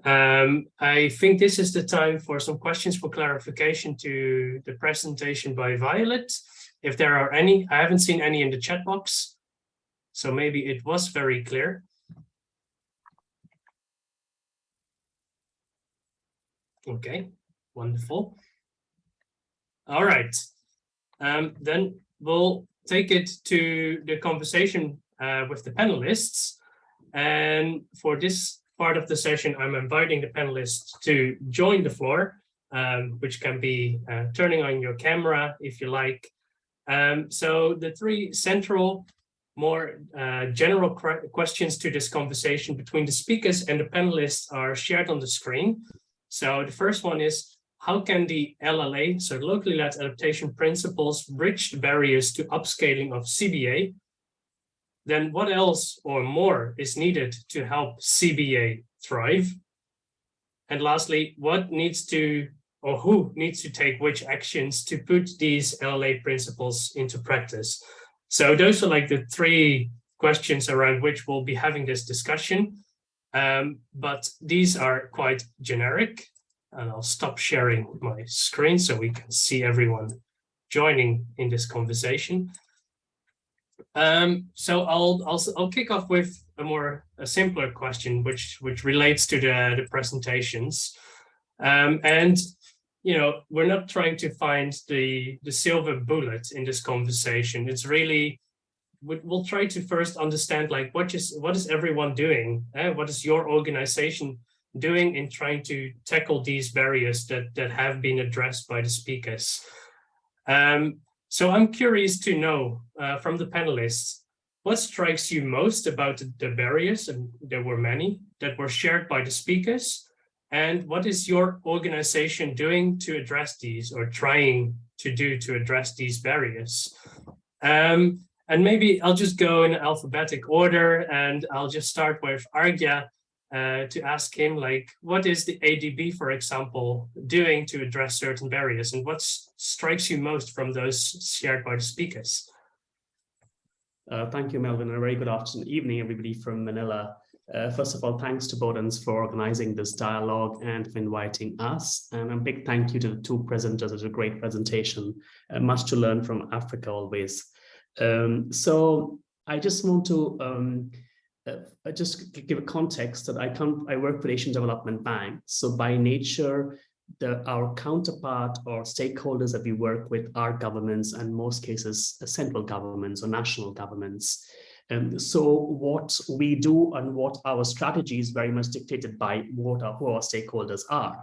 um, I think this is the time for some questions for clarification to the presentation by Violet. If there are any, I haven't seen any in the chat box. So maybe it was very clear. Okay, wonderful. All right, um, then we'll take it to the conversation uh, with the panelists. And for this part of the session, I'm inviting the panelists to join the floor, um, which can be uh, turning on your camera if you like. Um, so the three central, more uh, general questions to this conversation between the speakers and the panelists are shared on the screen. So the first one is, how can the LLA, so locally led adaptation principles, bridge the barriers to upscaling of CBA? Then what else or more is needed to help CBA thrive? And lastly, what needs to, or who needs to take which actions to put these LLA principles into practice? So those are like the three questions around which we'll be having this discussion. Um, but these are quite generic and I'll stop sharing my screen so we can see everyone joining in this conversation. Um, so I'll, I'll I'll kick off with a more a simpler question, which which relates to the the presentations, um, and you know we're not trying to find the the silver bullet in this conversation. It's really we'll try to first understand like what is what is everyone doing eh? what is your organization doing in trying to tackle these barriers that that have been addressed by the speakers um, so i'm curious to know uh, from the panelists what strikes you most about the barriers and there were many that were shared by the speakers? And what is your organization doing to address these or trying to do to address these barriers? Um, and maybe I'll just go in alphabetic order and I'll just start with Arghya uh, to ask him like, what is the ADB, for example, doing to address certain barriers and what strikes you most from those shared by the speakers? Uh, thank you, Melvin. and A very good afternoon, evening, everybody from Manila. Uh, first of all, thanks to Both ENDS for organizing this dialogue and for inviting us. And a big thank you to the two presenters. It was a great presentation. Uh, much to learn from Africa always. Um, so I just want to um, uh, just give a context that I come, I work for Asian Development Bank. So by nature, the, our counterpart or stakeholders that we work with are governments and most cases uh, central governments or national governments. Um, so what we do and what our strategy is very much dictated by what our, who our stakeholders are.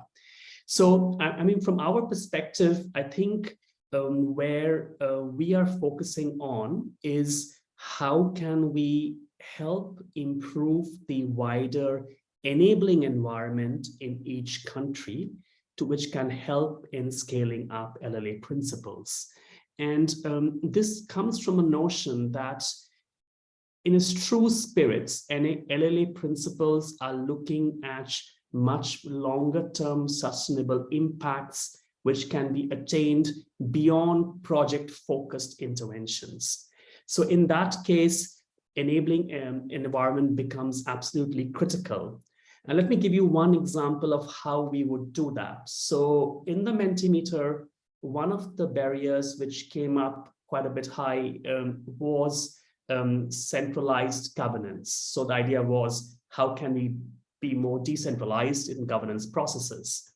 So, I, I mean, from our perspective, I think um, where uh, we are focusing on is how can we help improve the wider enabling environment in each country to which can help in scaling up LLA principles. And um, this comes from a notion that in its true spirits, LLA principles are looking at much longer term sustainable impacts which can be attained beyond project focused interventions. So in that case, enabling um, an environment becomes absolutely critical. And let me give you one example of how we would do that. So in the Mentimeter, one of the barriers which came up quite a bit high um, was um, centralized governance. So the idea was, how can we be more decentralized in governance processes?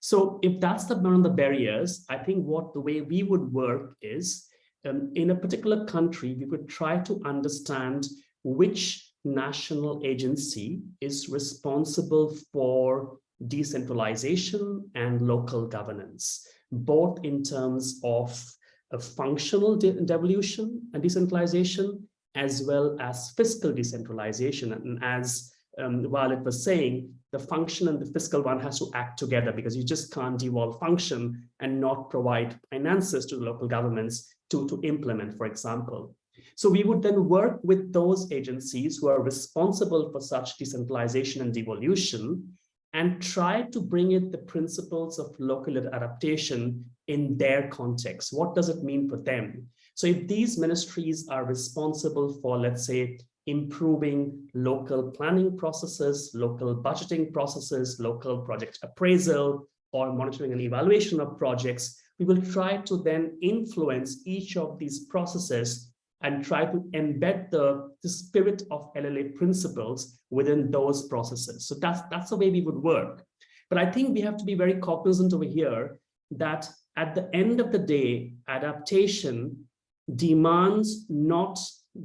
So if that's the one of the barriers, I think what the way we would work is um, in a particular country, we would try to understand which national agency is responsible for decentralization and local governance, both in terms of a functional de devolution and decentralization, as well as fiscal decentralization. And as um, Violet was saying, the function and the fiscal one has to act together because you just can't devolve function and not provide finances to the local governments to, to implement, for example. So we would then work with those agencies who are responsible for such decentralization and devolution and try to bring in the principles of local adaptation in their context. What does it mean for them? So if these ministries are responsible for, let's say, improving local planning processes, local budgeting processes, local project appraisal, or monitoring and evaluation of projects, we will try to then influence each of these processes and try to embed the, the spirit of LLA principles within those processes. So that's, that's the way we would work. But I think we have to be very cognizant over here that at the end of the day, adaptation demands not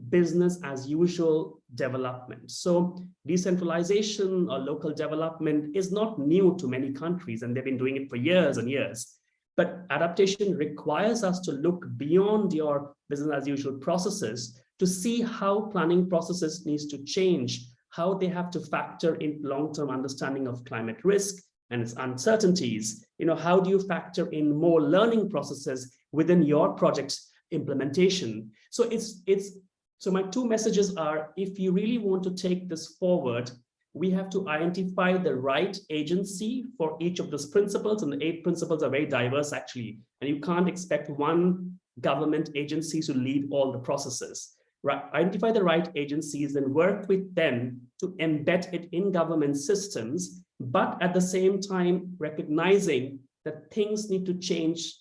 business as usual development. So decentralization or local development is not new to many countries and they've been doing it for years and years. But adaptation requires us to look beyond your business as usual processes to see how planning processes needs to change, how they have to factor in long-term understanding of climate risk and its uncertainties. You know, how do you factor in more learning processes within your project implementation? So it's it's so my two messages are if you really want to take this forward, we have to identify the right agency for each of those principles and the eight principles are very diverse actually. And you can't expect one government agency to lead all the processes. Right identify the right agencies and work with them to embed it in government systems but at the same time recognizing that things need to change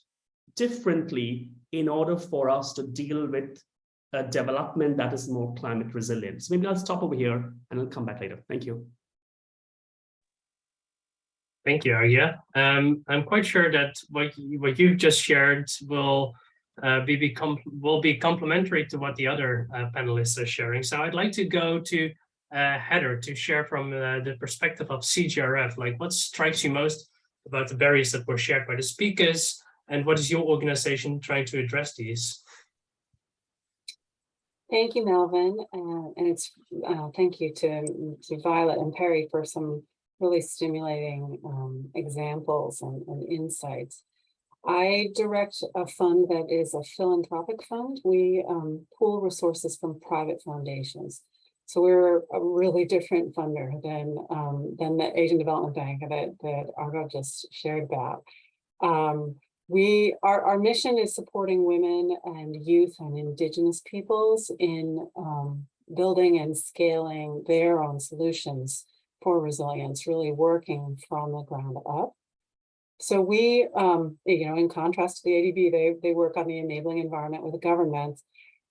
differently in order for us to deal with a development that is more climate resilient. So maybe I'll stop over here and I'll come back later. Thank you. Thank you, Arghya. Um, I'm quite sure that what you, what you've just shared will uh, be become will be complementary to what the other uh, panelists are sharing. So I'd like to go to uh, Heather to share from uh, the perspective of CJRF, like what strikes you most about the barriers that were shared by the speakers, and what is your organization trying to address these? Thank you, Melvin, uh, and it's uh, thank you to, to Violet and Perry for some really stimulating um, examples and, and, insights. I direct a fund that is a philanthropic fund. We um, pool resources from private foundations. So we're a really different funder than um, than the Asian Development Bank that, that Arghya just shared about. Um, we our, our mission is supporting women and youth and indigenous peoples in um, building and scaling their own solutions for resilience, really working from the ground up. So we, um, you know, in contrast to the ADB, they, they work on the enabling environment with the government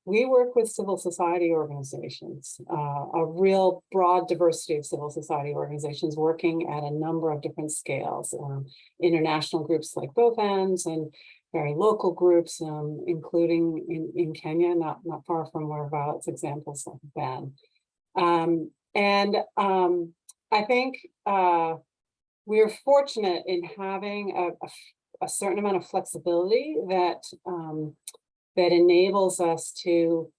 we work with civil society organizations, uh, a real broad diversity of civil society organizations working at a number of different scales, um, international groups like both ends and very local groups, um, including in, in Kenya, not, not far from where Violet's examples have been. Um, and um, I think uh, we're fortunate in having a, a, a, certain amount of flexibility that um, that enables us to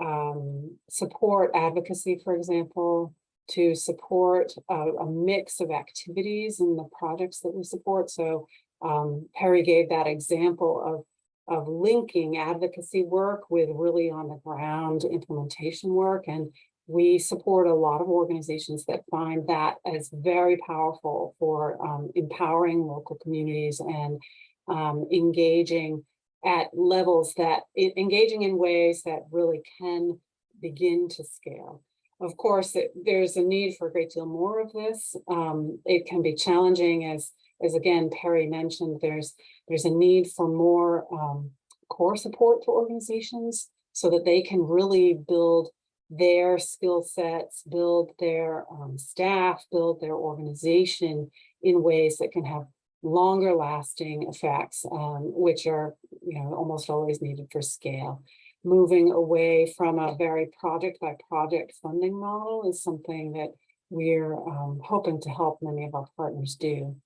um, support advocacy, for example, to support a, a mix of activities and the projects that we support. So um, Perry gave that example of of linking advocacy work with really on the ground implementation work. And we support a lot of organizations that find that as very powerful for um, empowering local communities and um, engaging at levels that, engaging in ways that really can begin to scale. Of course, it- there's a need for a great deal more of this. Um, It can be challenging as, as again, Perry mentioned, there's, there's a need for more um, core support for organizations so that they can really build their skill sets, build their um, staff, build their organization in ways that can have longer lasting effects, um, which are, you know, almost always needed for scale. Moving away from a very project by project funding model is something that we're um, hoping to help many of our partners do.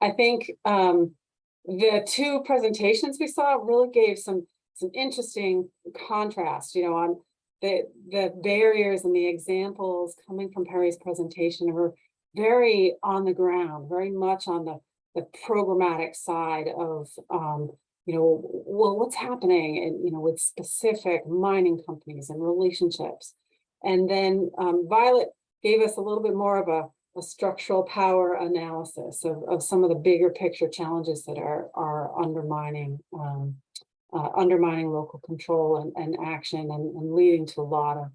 I think um, the two presentations we saw really gave some some interesting contrast, you know, on the the barriers and the examples coming from Perry's presentation were very on the ground, very much on the the programmatic side of um, you know, well, what's happening and you know, with specific mining companies and relationships. And then um, Violet gave us a little bit more of a a structural power analysis of, of some of the bigger picture challenges that are, are undermining, um, uh, undermining local control and, and action and, and leading to a lot of,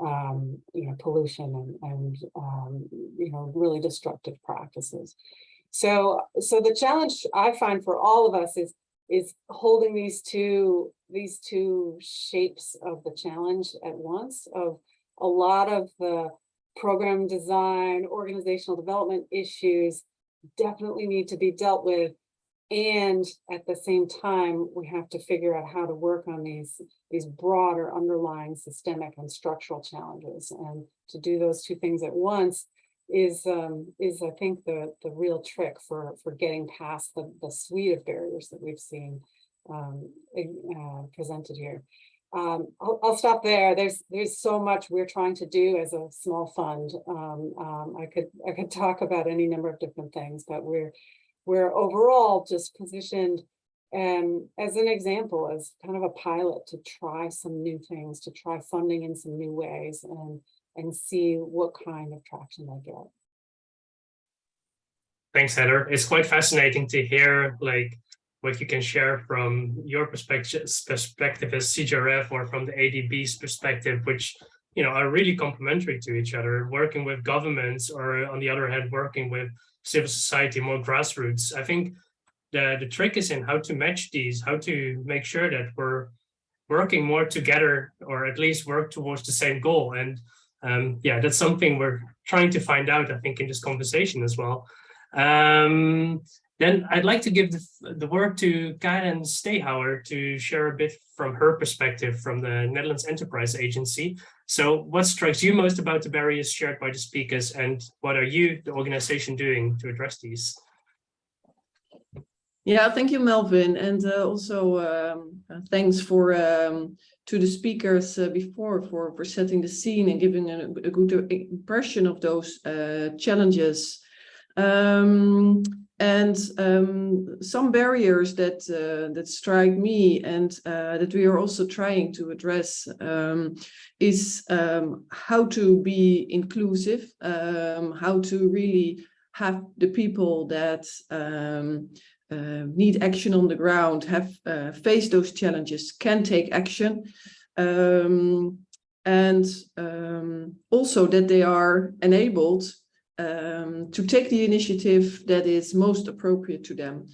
um, you know, pollution and, and um, you know, really destructive practices. So, so the challenge I find for all of us is, is holding these two, these two shapes of the challenge at once of a lot of the program design, organizational development issues definitely need to be dealt with. And at the same time, we have to figure out how to work on these, these broader underlying systemic and structural challenges. And to do those two things at once is, um, is I think the, the real trick for, for getting past the, the suite of barriers that we've seen um, uh, presented here um, I'll, I'll stop there. There's there's so much we're trying to do as a small fund. Um, um, I could I could talk about any number of different things, but we're we're overall just positioned um, as an example, as kind of a pilot to try some new things, to try funding in some new ways, and and see what kind of traction they get. Thanks, Heather. It's quite fascinating to hear like what you can share from your perspective perspective as CJRF or from the ADB's perspective, which you know are really complementary to each other, working with governments or on the other hand, working with civil society, more grassroots. I think the, the trick is in how to match these, how to make sure that we're working more together or at least work towards the same goal. And um, yeah, that's something we're trying to find out, I think, in this conversation as well. Um, then I'd like to give the, the word to Karen Stehauer to share a bit from her perspective from the Netherlands Enterprise Agency. So what strikes you most about the barriers shared by the speakers and what are you, the organization, doing to address these? Yeah, thank you, Melvin. And uh, also um, uh, thanks for um, to the speakers uh, before for, for setting the scene and giving a, a good impression of those uh, challenges. Um, and um, some barriers that uh, that strike me and uh, that we are also trying to address um, is um, how to be inclusive, um, how to really have the people that um, uh, need action on the ground, have uh, faced those challenges, can take action. Um, and also that they are enabled um, to take the initiative that is most appropriate to them.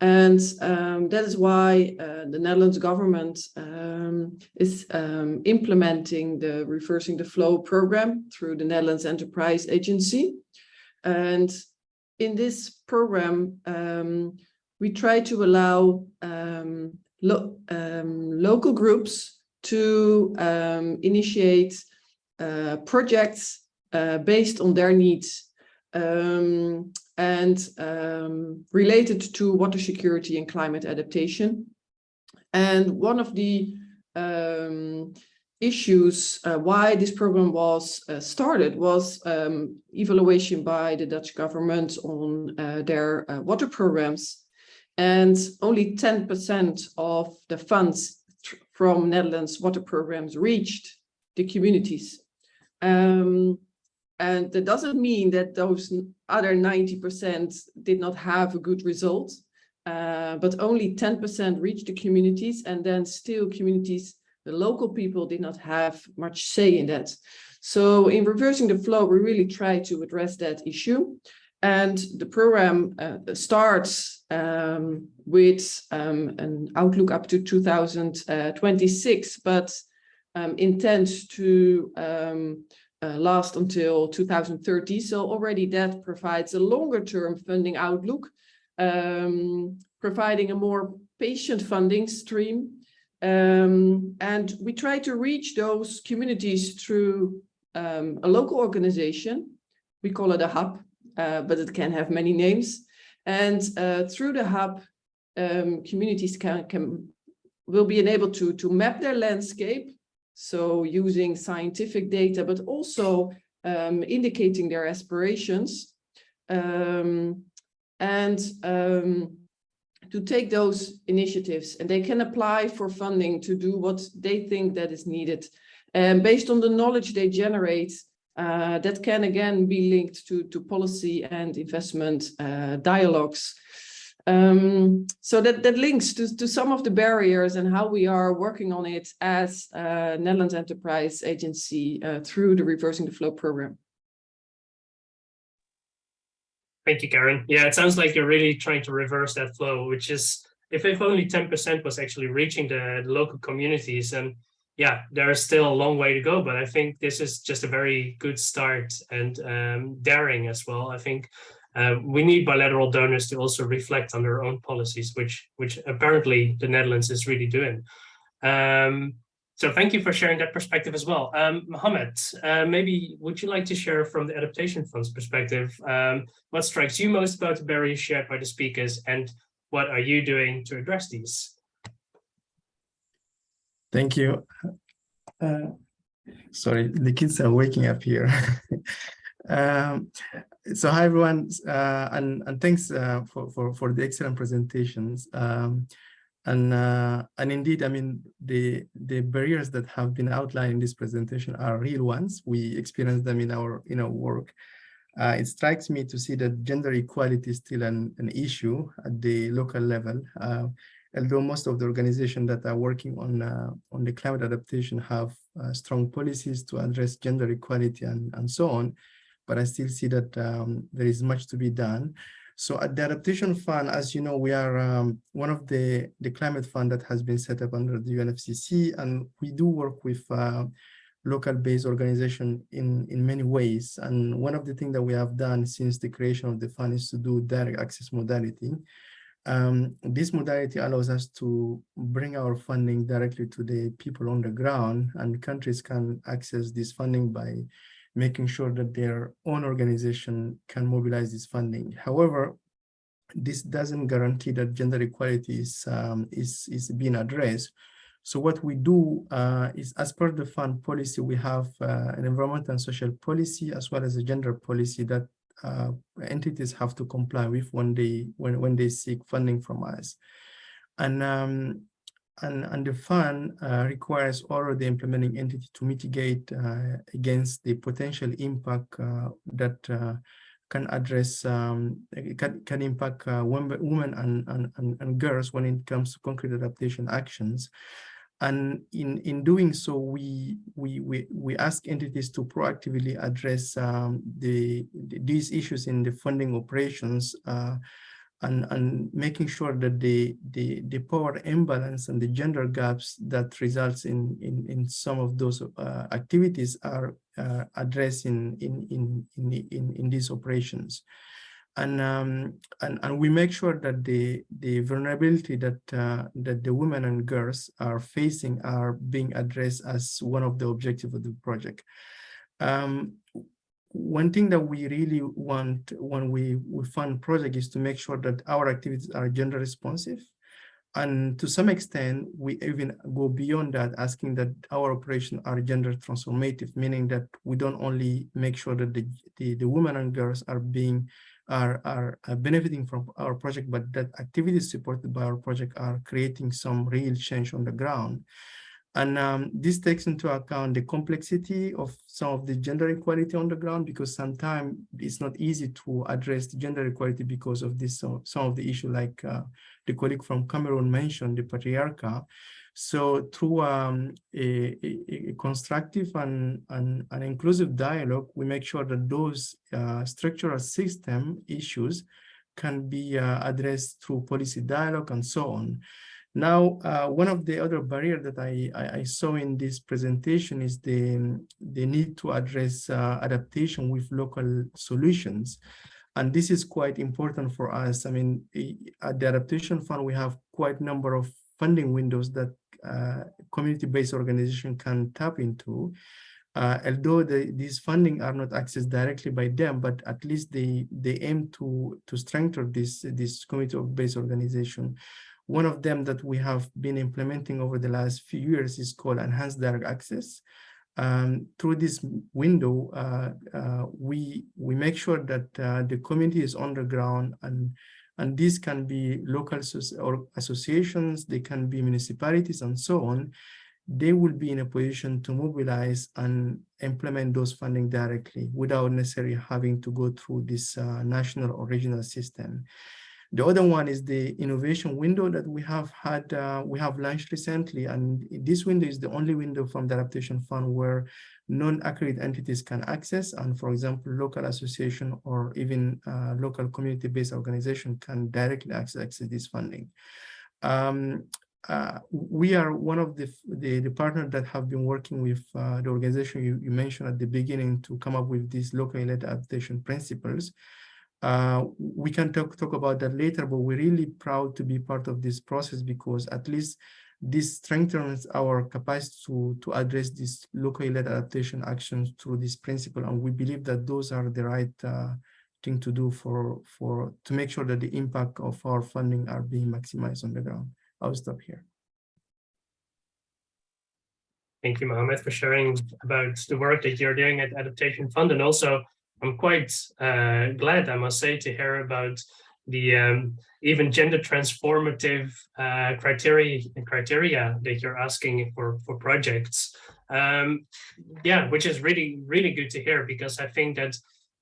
And um, that is why uh, the Netherlands government um, is um, implementing the Reversing the Flow program through the Netherlands Enterprise Agency. And in this program, um, we try to allow um, lo local groups to initiate uh, projects uh, based on their needs um, and um, related to water security and climate adaptation. And one of the um, issues uh, why this program was uh, started was um, evaluation by the Dutch government on uh, their uh, water programs. And only 10% of the funds from Netherlands water programs reached the communities. Um, and that doesn't mean that those other 90% did not have a good result, uh, but only 10% reached the communities and then still communities, the local people did not have much say in that. So in reversing the flow, we really try to address that issue. And the program uh, starts um, with um, an outlook up to 2026, but um, intends to um, uh, last until 2030. So already that provides a longer term funding outlook, um, providing a more patient funding stream. Um, and we try to reach those communities through um, a local organization. We call it a hub, uh, but it can have many names. And uh, through the hub, um, communities can, can will be enabled to, to map their landscape so using scientific data, but also um, indicating their aspirations um, and um, to take those initiatives and they can apply for funding to do what they think that is needed. And based on the knowledge they generate, uh, that can again be linked to, to policy and investment uh, dialogues. Um, so that, that links to, to some of the barriers and how we are working on it as Netherlands Enterprise Agency uh, through the Reversing the Flow program. Thank you, Karen. Yeah, it sounds like you're really trying to reverse that flow, which is if, if only 10% was actually reaching the, the local communities, and yeah, there is still a long way to go, but I think this is just a very good start and um, daring as well. I think uh, we need bilateral donors to also reflect on their own policies, which which apparently the Netherlands is really doing. Um, so thank you for sharing that perspective as well. Um, Mohammed, uh, maybe would you like to share from the Adaptation Fund's perspective, um, what strikes you most about the barriers shared by the speakers and what are you doing to address these? Thank you. Uh, sorry, the kids are waking up here. um, so hi everyone, uh, and and thanks uh, for for for the excellent presentations. Um, and uh, and indeed, I mean the the barriers that have been outlined in this presentation are real ones. We experience them in our in our work. Uh, it strikes me to see that gender equality is still an an issue at the local level. Uh, although most of the organizations that are working on uh, on the climate adaptation have strong policies to address gender equality and and so on but I still see that um, there is much to be done. So at the Adaptation Fund, as you know, we are um, one of the, the climate fund that has been set up under the UNFCCC, and we do work with uh, local-based organization in, in many ways. And one of the things that we have done since the creation of the fund is to do direct access modality. Um, this modality allows us to bring our funding directly to the people on the ground, and countries can access this funding by making sure that their own organization can mobilize this funding. However, this doesn't guarantee that gender equality is, um, is, is being addressed. So what we do uh, is as per the fund policy, we have uh, an environmental and social policy as well as a gender policy that uh, entities have to comply with when they when, when they seek funding from us. And um, and, and the fund uh, requires all of the implementing entity to mitigate uh, against the potential impact uh, that uh, can address, um, can, can impact uh, women and, and, and, and girls when it comes to concrete adaptation actions. And in, in doing so, we, we, we, we ask entities to proactively address um, the, the, these issues in the funding operations uh, and, and making sure that the, the, the power imbalance and the gender gaps that results in, in, in some of those uh, activities are uh, addressed in, in, in, in, in, in these operations. And, um, and, and we make sure that the, the vulnerability that, uh, that the women and girls are facing are being addressed as one of the objectives of the project. Um, one thing that we really want when we, we fund project is to make sure that our activities are gender responsive. And to some extent, we even go beyond that, asking that our operations are gender transformative, meaning that we don't only make sure that the, the, the women and girls are being are, are are benefiting from our project, but that activities supported by our project are creating some real change on the ground. And um, this takes into account the complexity of some of the gender equality on the ground, because sometimes it's not easy to address gender equality because of this, uh, some of the issue like uh, the colleague from Cameroon mentioned, the patriarchal. So through um, a, a, constructive and, and, inclusive dialogue, we make sure that those uh, structural system issues can be uh, addressed through policy dialogue and so on. Now, uh, one of the other barriers that I, I, I, saw in this presentation is the, the need to address uh, adaptation with local solutions. And this is quite important for us. I mean, at the Adaptation Fund, we have quite a number of funding windows that uh, community-based organization can tap into. Uh, although the, these funding are not accessed directly by them, but at least they they aim to to strengthen this this community-based organization. One of them that we have been implementing over the last few years is called Enhanced Direct Access. Um, through this window, uh, uh, we we make sure that uh, the community is on the ground and and these can be local or associations, they can be municipalities and so on. They will be in a position to mobilize and implement those funding directly without necessarily having to go through this uh, national or regional system. The other one is the innovation window that we have had, uh, we have launched recently, and this window is the only window from the Adaptation Fund where non-accredited entities can access, and for example, local association or even uh, local community-based organization can directly access, this funding. Um, uh, we are one of the, the, the partners that have been working with uh, the organization you, you mentioned at the beginning to come up with these locally led adaptation principles. Uh, we can talk, talk about that later, but we're really proud to be part of this process because at least this strengthens our capacity to, to address these locally led adaptation actions through this principle. And we believe that those are the right uh, thing to do for, for to make sure that the impact of our funding are being maximized on the ground. I'll stop here. Thank you, Mohammed, for sharing about the work that you're doing at Adaptation Fund and also I'm quite uh, glad, I must say, to hear about the um, even gender transformative uh, criteria criteria that you're asking for for projects. Um, yeah, which is really really good to hear because I think that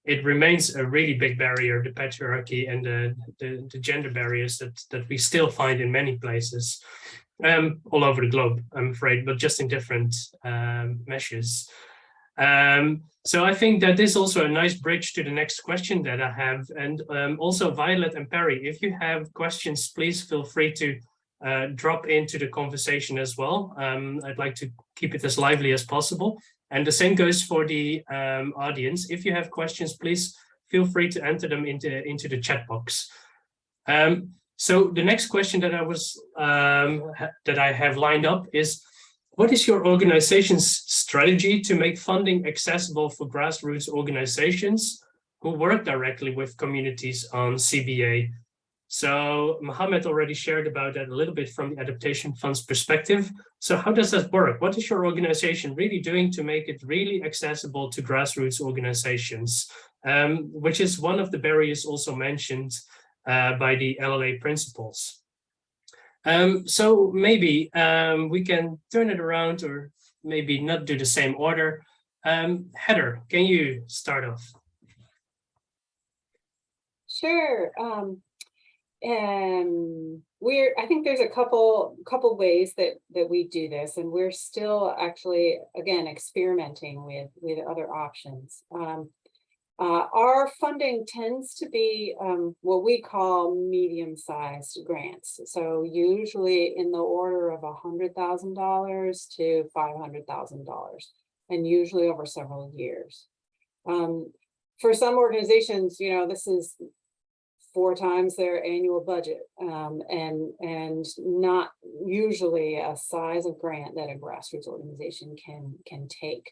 it remains a really big barrier, the patriarchy and the, the, the gender barriers that that we still find in many places, um, all over the globe. I'm afraid, but just in different um, measures. Um, so I think that is also a nice bridge to the next question that I have. And um, also Violet and Perry, if you have questions, please feel free to uh, drop into the conversation as well. Um, I'd like to keep it as lively as possible. And the same goes for the um, audience. If you have questions, please feel free to enter them into, into the chat box. Um, so the next question that I was um, that I have lined up is, what is your organization's strategy to make funding accessible for grassroots organizations who work directly with communities on CBA? So Mohammed already shared about that a little bit from the Adaptation Fund's perspective. So how does that work? What is your organization really doing to make it really accessible to grassroots organizations, um, which is one of the barriers also mentioned uh, by the LLA principles? Um, so maybe um, we can turn it around or maybe not do the same order. Um, Heather, can you start off? Sure. Um, and we're, I think there's a couple, couple ways that, that we do this, and we're still actually, again, experimenting with, with other options. Um, uh, our funding tends to be um, what we call medium-sized grants. So usually in the order of $100,000 to $500,000, and usually over several years. Um, for some organizations, you know, this is four times their annual budget um, and, and not usually a size of grant that a grassroots organization can, can take.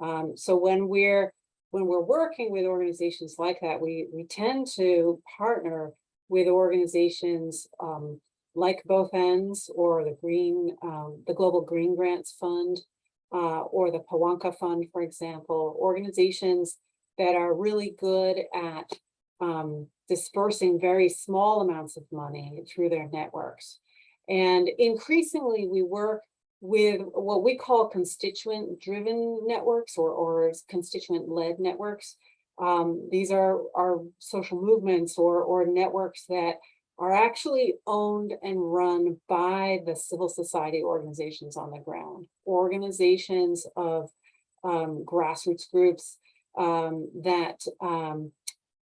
Um, so when we're when we're working with organizations like that, we, we tend to partner with organizations um, like Both ENDS or the Green, um, the Global Green Grants Fund, uh, or the Pawanka Fund, for example, organizations that are really good at um, dispersing very small amounts of money through their networks. And increasingly, we work with what we call constituent-driven networks or, or constituent-led networks. Um, these are, are social movements or, or networks that are actually owned and run by the civil society organizations on the ground, organizations of um, grassroots groups um, that um,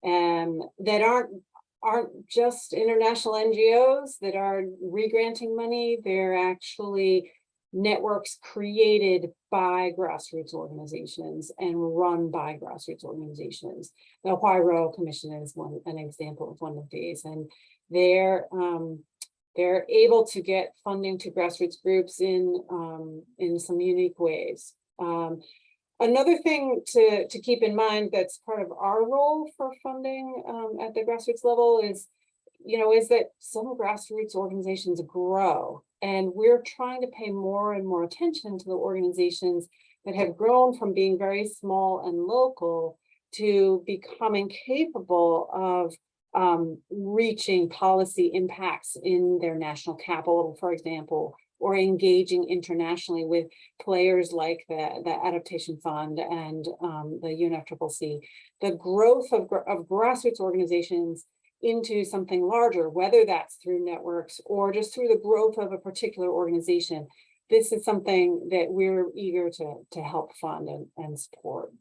and that aren't aren't just international NGOs that are regranting money. They're actually networks created by grassroots organizations and run by grassroots organizations. The Huairou Commission is one an example of one of these, and they're um, they're able to get funding to grassroots groups in um, in some unique ways. Um, another thing to to keep in mind that's part of our role for funding um, at the grassroots level is, you know, is that some grassroots organizations grow, and we're trying to pay more and more attention to the organizations that have grown from being very small and local to becoming capable of um, reaching policy impacts in their national capital, for example, or engaging internationally with players like the, the Adaptation Fund and um, the UNFCCC. The growth of, of grassroots organizations into something larger, whether that's through networks or just through the growth of a particular organization, this is something that we're eager to, to help fund and, and support.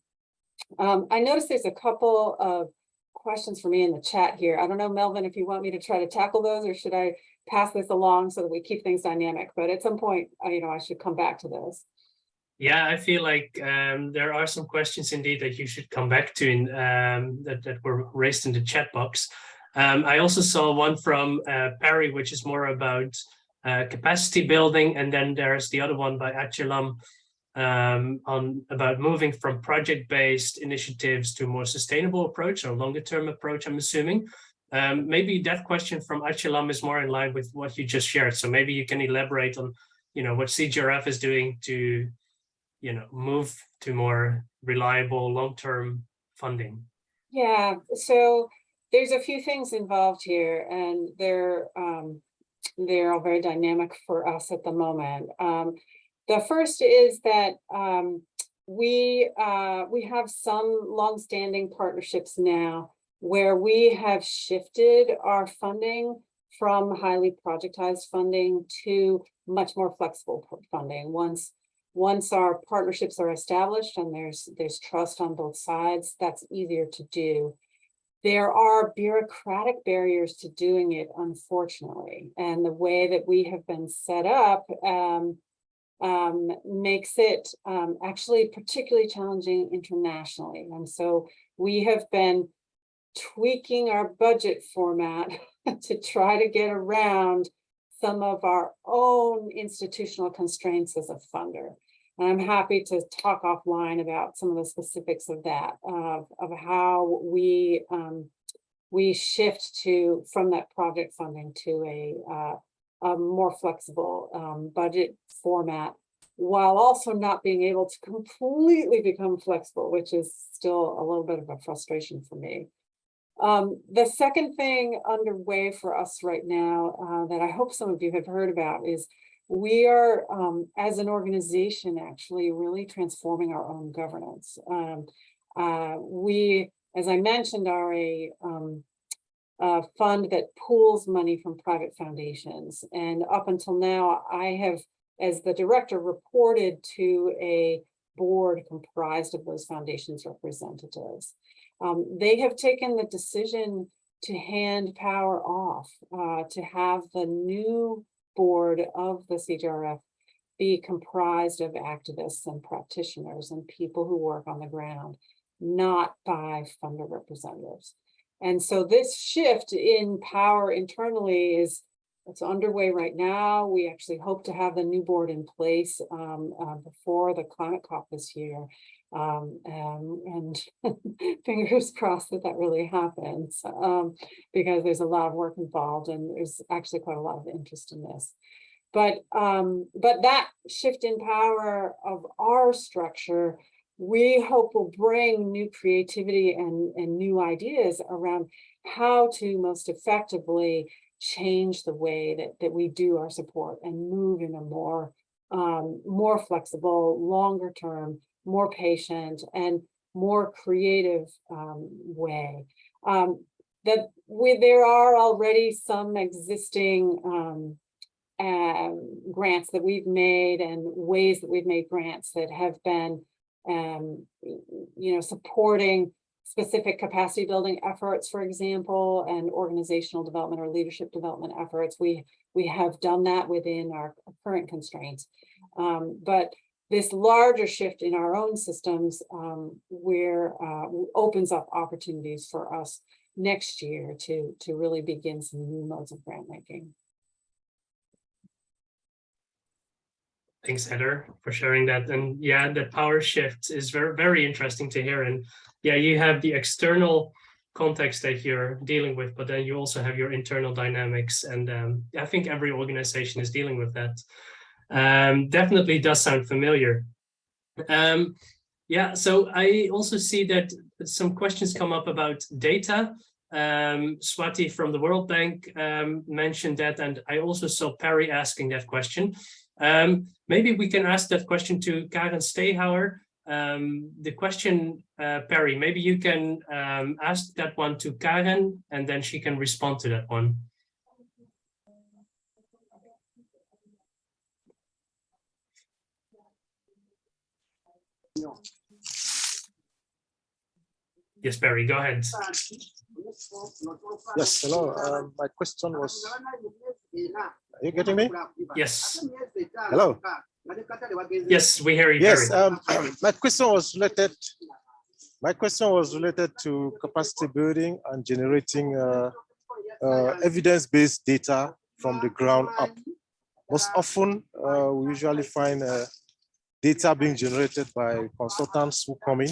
Um, I noticed there's a couple of questions for me in the chat here. I don't know, Melvin, if you want me to try to tackle those or should I pass this along so that we keep things dynamic? But at some point, uh, you know, I should come back to this. Yeah, I feel like um, there are some questions indeed that you should come back to in, um, that, that were raised in the chat box. Um, I also saw one from uh, Perry, which is more about uh, capacity building. And then there's the other one by Achelam, um, on about moving from project-based initiatives to a more sustainable approach or longer term approach, I'm assuming. Um, maybe that question from Achelam is more in line with what you just shared. So maybe you can elaborate on, you know, what CJRF is doing to, you know, move to more reliable long-term funding. Yeah, so there's a few things involved here and they're um, they're all very dynamic for us at the moment. Um, the first is that um, we uh, we have some longstanding partnerships now where we have shifted our funding from highly projectized funding to much more flexible funding. Once once our partnerships are established and there's there's trust on both sides, that's easier to do. There are bureaucratic barriers to doing it, unfortunately, and the way that we have been set up um, um, makes it um, actually particularly challenging internationally. And so we have been tweaking our budget format to try to get around some of our own institutional constraints as a funder. I'm happy to talk offline about some of the specifics of that, of, of how we um, we shift to from that project funding to a uh, a more flexible um, budget format while also not being able to completely become flexible, which is still a little bit of a frustration for me. Um, the second thing underway for us right now uh, that I hope some of you have heard about is we are, um, as an organization, actually really transforming our own governance. Um, uh, we, as I mentioned, are a um, uh, fund that pools money from private foundations. And up until now, I have, as the director, reported to a board comprised of those foundations representatives. Um, they have taken the decision to hand power off, uh, to have the new board of the CJRF be comprised of activists and practitioners and people who work on the ground, not by funder representatives. And so this shift in power internally is it's underway right now. We actually hope to have the new board in place um, uh, before the climate COP this year. Um, and, and fingers crossed that that really happens, um, because there's a lot of work involved and there's actually quite a lot of interest in this. But, um, but that shift in power of our structure, we hope will bring new creativity and, and new ideas around how to most effectively change the way that, that we do our support and move in a more, um, more flexible, longer term, more patient and more creative um, way. Um, that we, there are already some existing um, um, grants that we've made and ways that we've made grants that have been, um, you know, supporting specific capacity building efforts, for example, and organizational development or leadership development efforts. We, we have done that within our current constraints. Um, but this larger shift in our own systems um, where uh, opens up opportunities for us next year to, to really begin some new modes of grant making. Thanks, Heather, for sharing that. And yeah, the power shift is very, very interesting to hear. And yeah, you have the external context that you're dealing with, but then you also have your internal dynamics. And um, I think every organization is dealing with that. Um, definitely does sound familiar. Um, yeah, so I also see that some questions come up about data. Um, Swati from the World Bank um, mentioned that, and I also saw Perry asking that question. Um, maybe we can ask that question to Karen Stehauer. Um, the question, uh, Perry, maybe you can um, ask that one to Karen, and then she can respond to that one. Yes, Barry, go ahead. Yes, hello. Um, my question was, are you getting me? Yes. Hello. Yes, we hear you. Yes, um, my question was related. My question was related to capacity building and generating uh, uh, evidence-based data from the ground up. Most often, uh, we usually find uh, data being generated by consultants who come in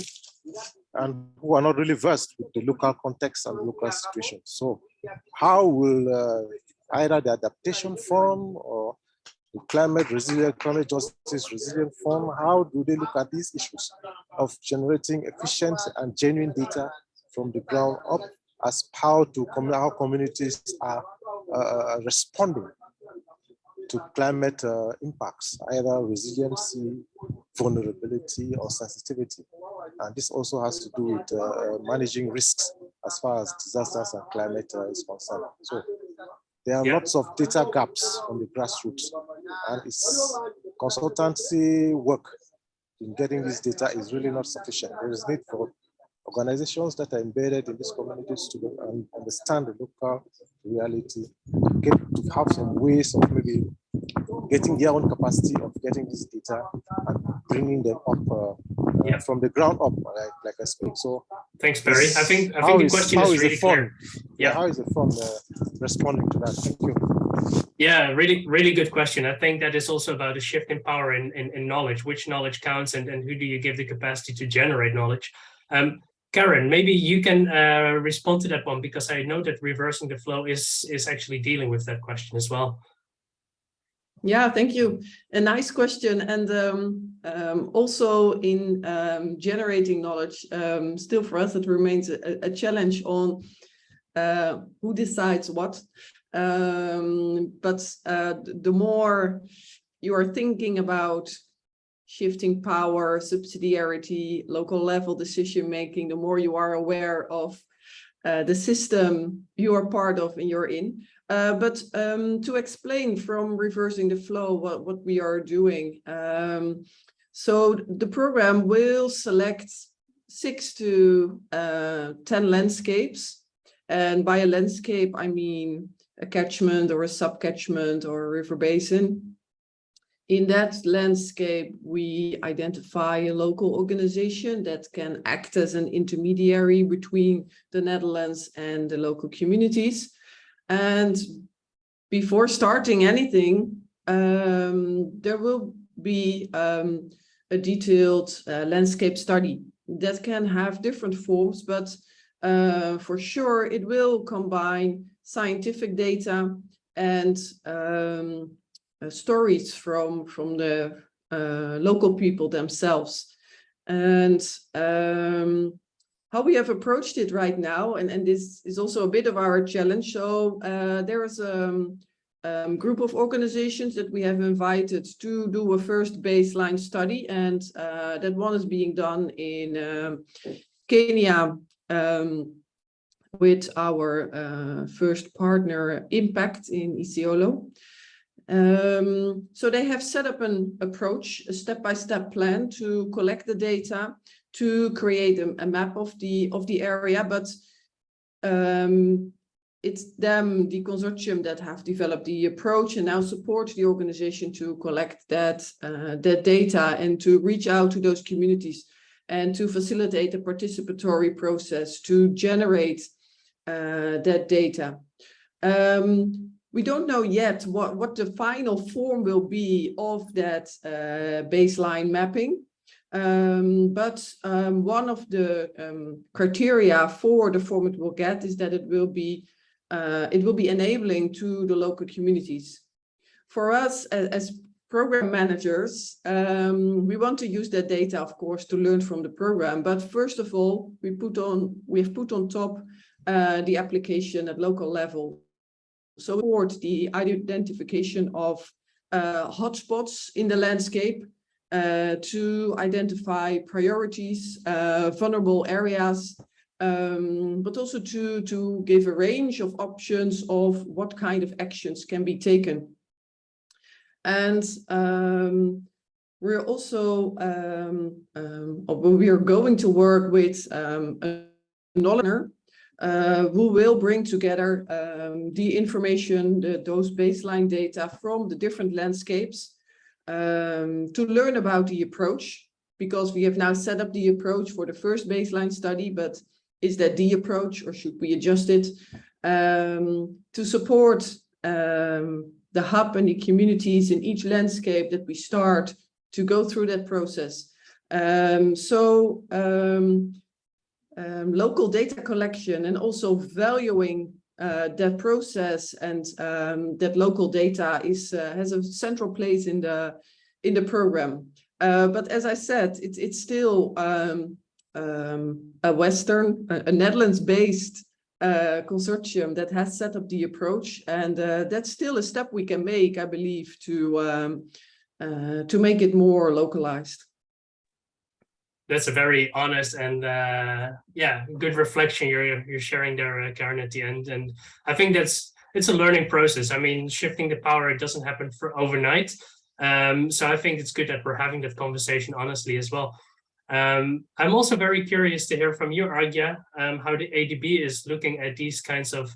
and who are not really versed with the local context and local situation. So how will uh, either the adaptation forum or the climate resilient, climate justice resilient forum, how do they look at these issues of generating efficient and genuine data from the ground up as how to how communities are uh, responding to climate uh, impacts, either resiliency, vulnerability, or sensitivity. And this also has to do with uh, managing risks as far as disasters and climate uh, is concerned. So there are Yeah. lots of data gaps on the grassroots, and it's consultancy work in getting this data is really not sufficient. There is need for organizations that are embedded in these communities to understand the local reality, get to have some ways of maybe getting their own capacity of getting this data and bringing them up uh, Yeah. from the ground up, like, like I speak. So Thanks, Barry. I think I think the is- question is is really clear. yeah, how is the fund uh, responding to that? Thank you. Yeah, really, really good question. I think that is also about a shift in power in, in, in knowledge, which knowledge counts and, and who do you give the capacity to generate knowledge. Um, Karen, maybe you can uh, respond to that one because I know that reversing the flow is, is actually dealing with that question as well. Yeah, thank you. A nice question. And um, um, also in um, generating knowledge, um, still for us, it remains a, a challenge on uh, who decides what. Um, but uh, the more you are thinking about shifting power, subsidiarity, local level decision making, the more you are aware of uh, the system you are part of and you're in. Uh, but um, to explain from reversing the flow what, what we are doing. Um, so the program will select six to uh, 10 landscapes. And by a landscape, I mean a catchment or a subcatchment or a river basin. In that landscape, we identify a local organization that can act as an intermediary between the Netherlands and the local communities. And before starting anything, um, there will be um, a detailed uh, landscape study that can have different forms, but uh, for sure it will combine scientific data and um, uh, stories from from the uh, local people themselves. And um, how we have approached it right now, and, and this is also a bit of our challenge. So uh, there is a um, um, group of organizations that we have invited to do a first baseline study, and uh, that one is being done in um, Kenya um, with our uh, first partner Impact in Isiolo. Um, so they have set up an approach, a step-by-step -step plan to collect the data, to create a, a, map of the of the area, but um, it's them, the consortium, that have developed the approach and now support the organization to collect that uh, that data and to reach out to those communities and to facilitate a participatory process to generate uh, that data. Um, we don't know yet what, what the final form will be of that uh, baseline mapping. Um, but um, one of the um, criteria for the form it will get is that it will be uh, it will be enabling to the local communities. For us as, as program managers, um, we want to use that data, of course, to learn from the program. But first of all, we put on we have put on top uh, the application at local level so support the identification of uh, hotspots in the landscape uh, to identify priorities, uh, vulnerable areas, um, but also to, to give a range of options of what kind of actions can be taken. And um, we're also, um, um, we are going to work with um, a knowledge uh, who will bring together um, the information, the, those baseline data from the different landscapes um, to learn about the approach, because we have now set up the approach for the first baseline study, but is that the approach or should we adjust it um, to support um, the hub and the communities in each landscape that we start to go through that process. Um, so um, um, local data collection and also valuing uh, that process and um, that local data is uh, has a central place in the in the program. Uh, but as I said, it's it's still um, um a Western, a, a Netherlands-based uh, consortium that has set up the approach, and uh, that's still a step we can make, I believe, to um, uh, to make it more localized that's a very honest and uh, yeah, good reflection you're you're sharing there, uh, Karen, at the end. And I think that's it's a learning process. I mean, shifting the power it doesn't happen for overnight. Um, so I think it's good that we're having that conversation honestly as well. Um, I'm also very curious to hear from you, Arghya, um, how the ADB is looking at these kinds of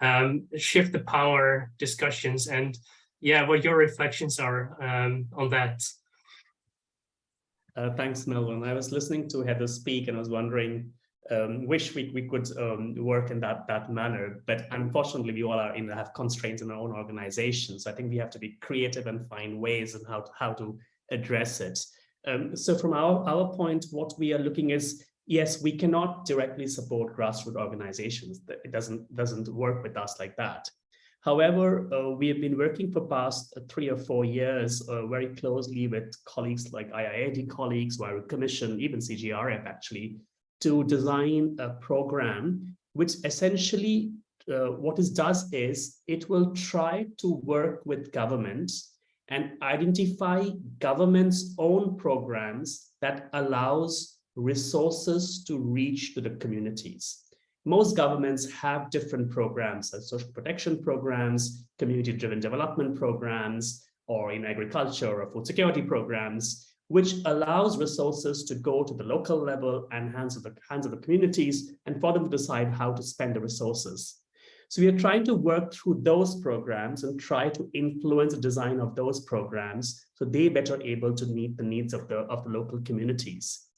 um, shift the power discussions and yeah, what your reflections are um, on that. Uh, thanks, Melvin. I was listening to Heather speak and I was wondering, um, wish we, we could um, work in that that manner, but unfortunately we all are in have constraints in our own organizations. So I think we have to be creative and find ways and how to, how to address it. Um, so from our, our point, what we are looking is, yes, we cannot directly support grassroots organizations. It doesn't, doesn't work with us like that. However, uh, we have been working for past uh, three or four years uh, very closely with colleagues like IIED colleagues, Huairou Commission, even CJRF actually, to design a program which essentially uh, what it does is it will try to work with governments and identify government's own programs that allows resources to reach to the communities most governments have different programs, like social protection programs, community-driven development programs, or in agriculture or food security programs, which allows resources to go to the local level and hands of the hands of the communities and for them to decide how to spend the resources. So we are trying to work through those programs and try to influence the design of those programs so they better able to meet the needs of the of the local communities.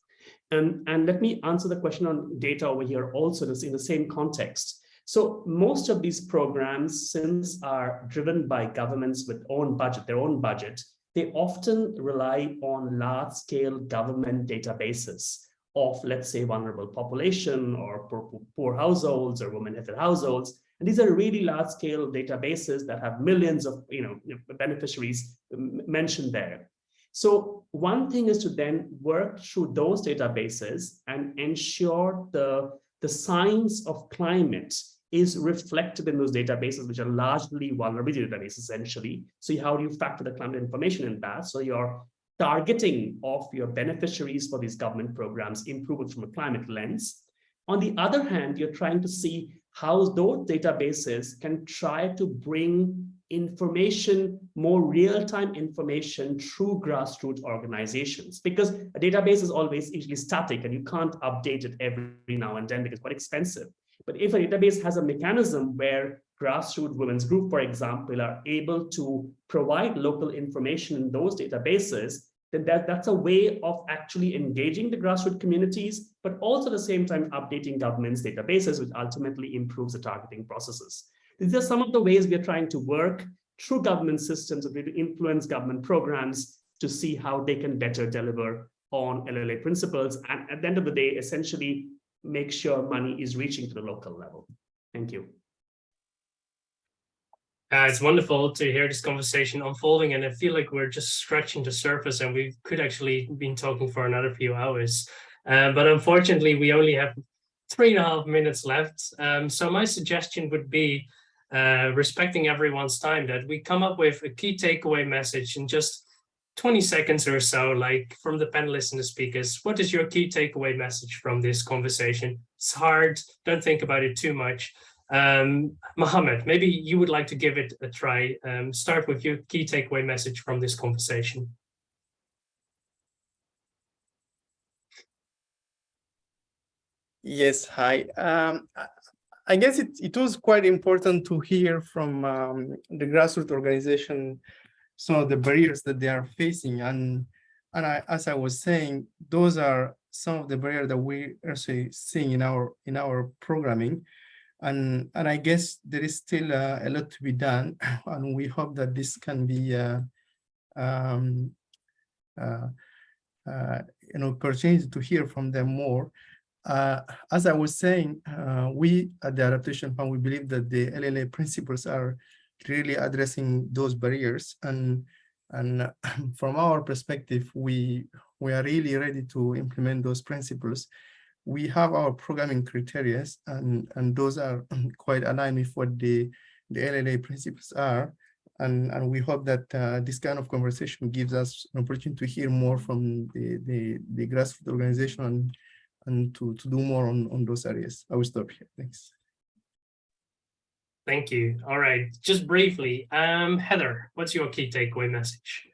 And, and let me answer the question on data over here also in the same context. So most of these programs, since are driven by governments with own budget, their own budget, they often rely on large scale government databases of, let's say, vulnerable population or poor, poor households or women-headed households. And these are really large scale databases that have millions of you know, beneficiaries mentioned there. So one thing is to then work through those databases and ensure the, the science of climate is reflected in those databases, which are largely vulnerability databases, essentially. So how do you factor the climate information in that? So your targeting of your beneficiaries for these government programs improve from a climate lens. On the other hand, you're trying to see how those databases can try to bring information, more real-time information through grassroots organizations. Because a database is always usually static and you can't update it every now and then because it's quite expensive. But if a database has a mechanism where grassroots women's group, for example, are able to provide local information in those databases, then that, that's a way of actually engaging the grassroots communities, but also at the same time updating government's databases, which ultimately improves the targeting processes. These are some of the ways we are trying to work through government systems to influence government programs to see how they can better deliver on LLA principles. And at the end of the day, essentially make sure money is reaching to the local level. Thank you. Uh, it's wonderful to hear this conversation unfolding and I feel like we're just scratching the surface and we could actually been talking for another few hours. Uh, but unfortunately, we only have three and a half minutes left. Um, so my suggestion would be, uh, respecting everyone's time, that we come up with a key takeaway message in just 20 seconds or so, like from the panelists and the speakers, what is your key takeaway message from this conversation? It's hard, don't think about it too much. Um, Mohammed, maybe you would like to give it a try. Um, start with your key takeaway message from this conversation. Yes, hi. Um, I guess it, it was quite important to hear from um, the grassroots organization some of the barriers that they are facing. And, and I, as I was saying, those are some of the barriers that we are seeing in our in our programming. And, and I guess there is still uh, a lot to be done. And we hope that this can be uh, um, uh, uh an opportunity to hear from them more. Uh, as I was saying, uh, we at the Adaptation Fund, we believe that the LLA principles are really addressing those barriers. And, and from our perspective, we, we are really ready to implement those principles. We have our programming criteria and, and those are quite aligned with what the, the LLA principles are. And, and we hope that uh, this kind of conversation gives us an opportunity to hear more from the, the, the grassroots organization and, and to, to do more on, on those areas. I will stop here. Thanks. Thank you. All right, just briefly, um, Heather, what's your key takeaway message?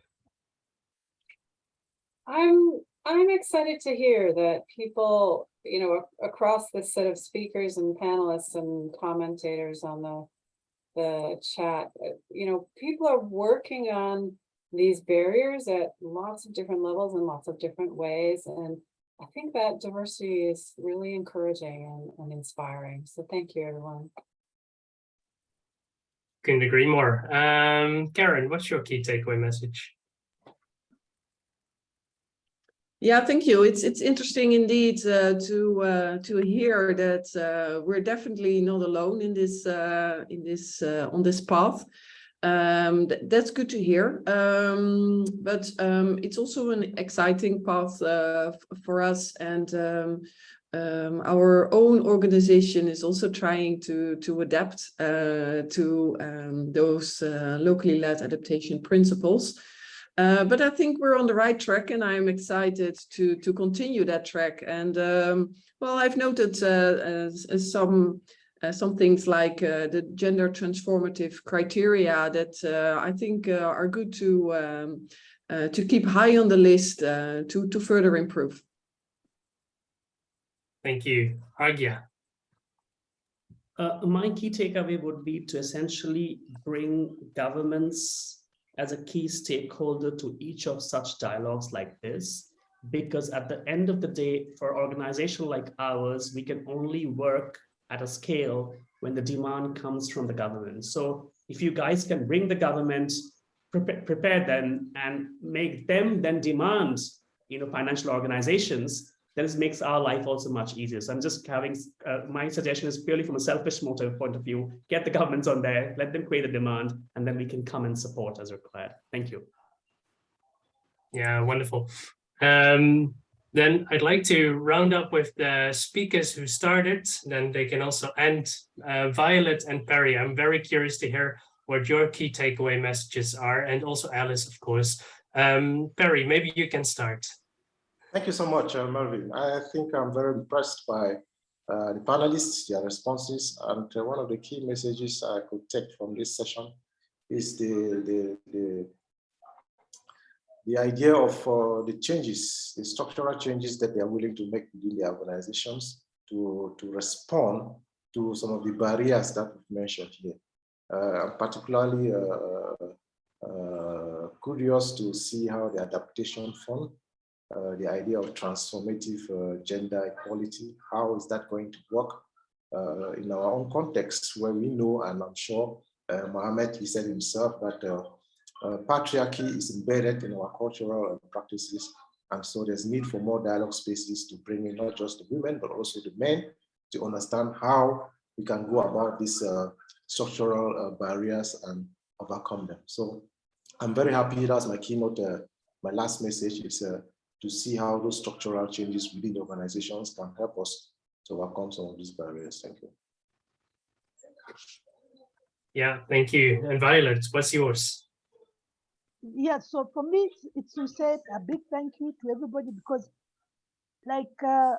I'm I'm excited to hear that people, you know, across this set of speakers and panelists and commentators on the the chat, uh, you know, people are working on these barriers at lots of different levels and lots of different ways. And I think that diversity is really encouraging and, and inspiring. So thank you, everyone. Couldn't agree more. Um, Karen, what's your key takeaway message? Yeah, thank you. It's it's interesting indeed uh, to uh, to hear that uh, we're definitely not alone in this uh, in this uh, on this path. Um, th that's good to hear. Um, but um, it's also an exciting path uh, for us, and um, um, our own organization is also trying to, to adapt uh, to um, those uh, locally led adaptation principles. Uh, but I think we're on the right track and I'm excited to, to continue that track. And well, I've noted uh, some uh, some things like uh, the gender transformative criteria that I think are good to um, to keep high on the list to, to further improve. Thank you. Arghya. Uh, my key takeaway would be to essentially bring governments as a key stakeholder to each of such dialogues like this, because at the end of the day, for organization like ours, we can only work at a scale when the demand comes from the government. So if you guys can bring the government prepare, prepare them and make them then demand, you know, financial organizations, then it makes our life also much easier. So I'm just having, uh, my suggestion is purely from a selfish motive point of view, get the governments on there, let them create a demand, and then we can come and support as required. Thank you. Yeah, wonderful. Um, then I'd like to round up with the speakers who started, then they can also end. Uh, Violet and Perry, I'm very curious to hear what your key takeaway messages are, and also Alice, of course. Um, Perry, maybe you can start. Thank you so much, uh, Melvin. I think I'm very impressed by uh, the panelists, their responses, and uh, one of the key messages I could take from this session is the, the, the the idea of uh, the changes, the structural changes that they are willing to make within their organizations to, to respond to some of the barriers that we've mentioned here. Uh, I'm particularly uh, uh, curious to see how the adaptation fund, uh, the idea of transformative uh, gender equality, how is that going to work in our own context where we know, and I'm sure Mohammed, he said himself that uh, patriarchy is embedded in our cultural practices. And so there's need for more dialogue spaces to bring in not just the women, but also the men to understand how we can go about these uh, structural uh, barriers and overcome them. So I'm very happy, that's my keynote, uh, my last message is uh, to see how those structural changes within the organizations can help us to overcome some of these barriers. Thank you. Yeah, thank you. And Violet, what's yours? Yeah, so for me, it's, it's to say a big thank you to everybody because, like uh,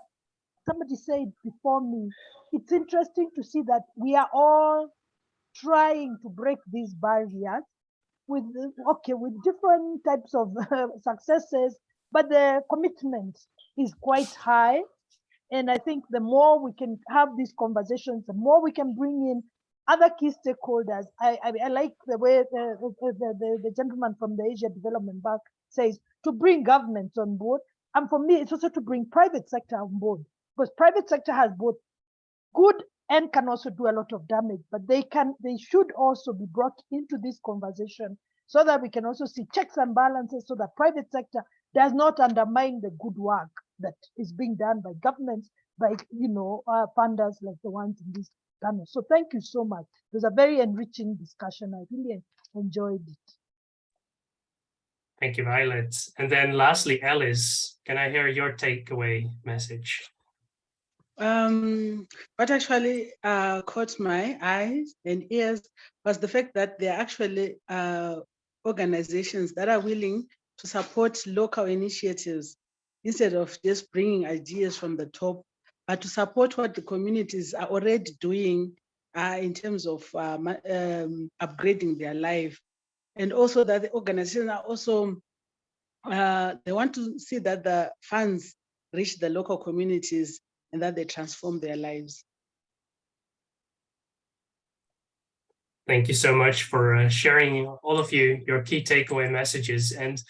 somebody said before me, it's interesting to see that we are all trying to break these barriers with okay with different types of uh, successes, but the commitment is quite high. And I think the more we can have these conversations, the more we can bring in other key stakeholders. I, I, I like the way the, the, the, the, gentleman from the Asia Development Bank says to bring governments on board. And for me, it's also to bring private sector on board because private sector has both good and can also do a lot of damage, but they can, they should also be brought into this conversation so that we can also see checks and balances so that private sector does not undermine the good work that is being done by governments, by, you know, uh, funders like the ones in this panel. So thank you so much. It was a very enriching discussion. I really enjoyed it. Thank you, Violet. And then lastly, Alice, can I hear your takeaway message? Um, what actually uh, caught my eyes and ears was the fact that there are actually uh, organizations that are willing to support local initiatives instead of just bringing ideas from the top but to support what the communities are already doing uh, in terms of um, um, upgrading their life. And also that the organizations are also, uh, they want to see that the funds reach the local communities and that they transform their lives. Thank you so much for uh, sharing all of you, your key takeaway messages. And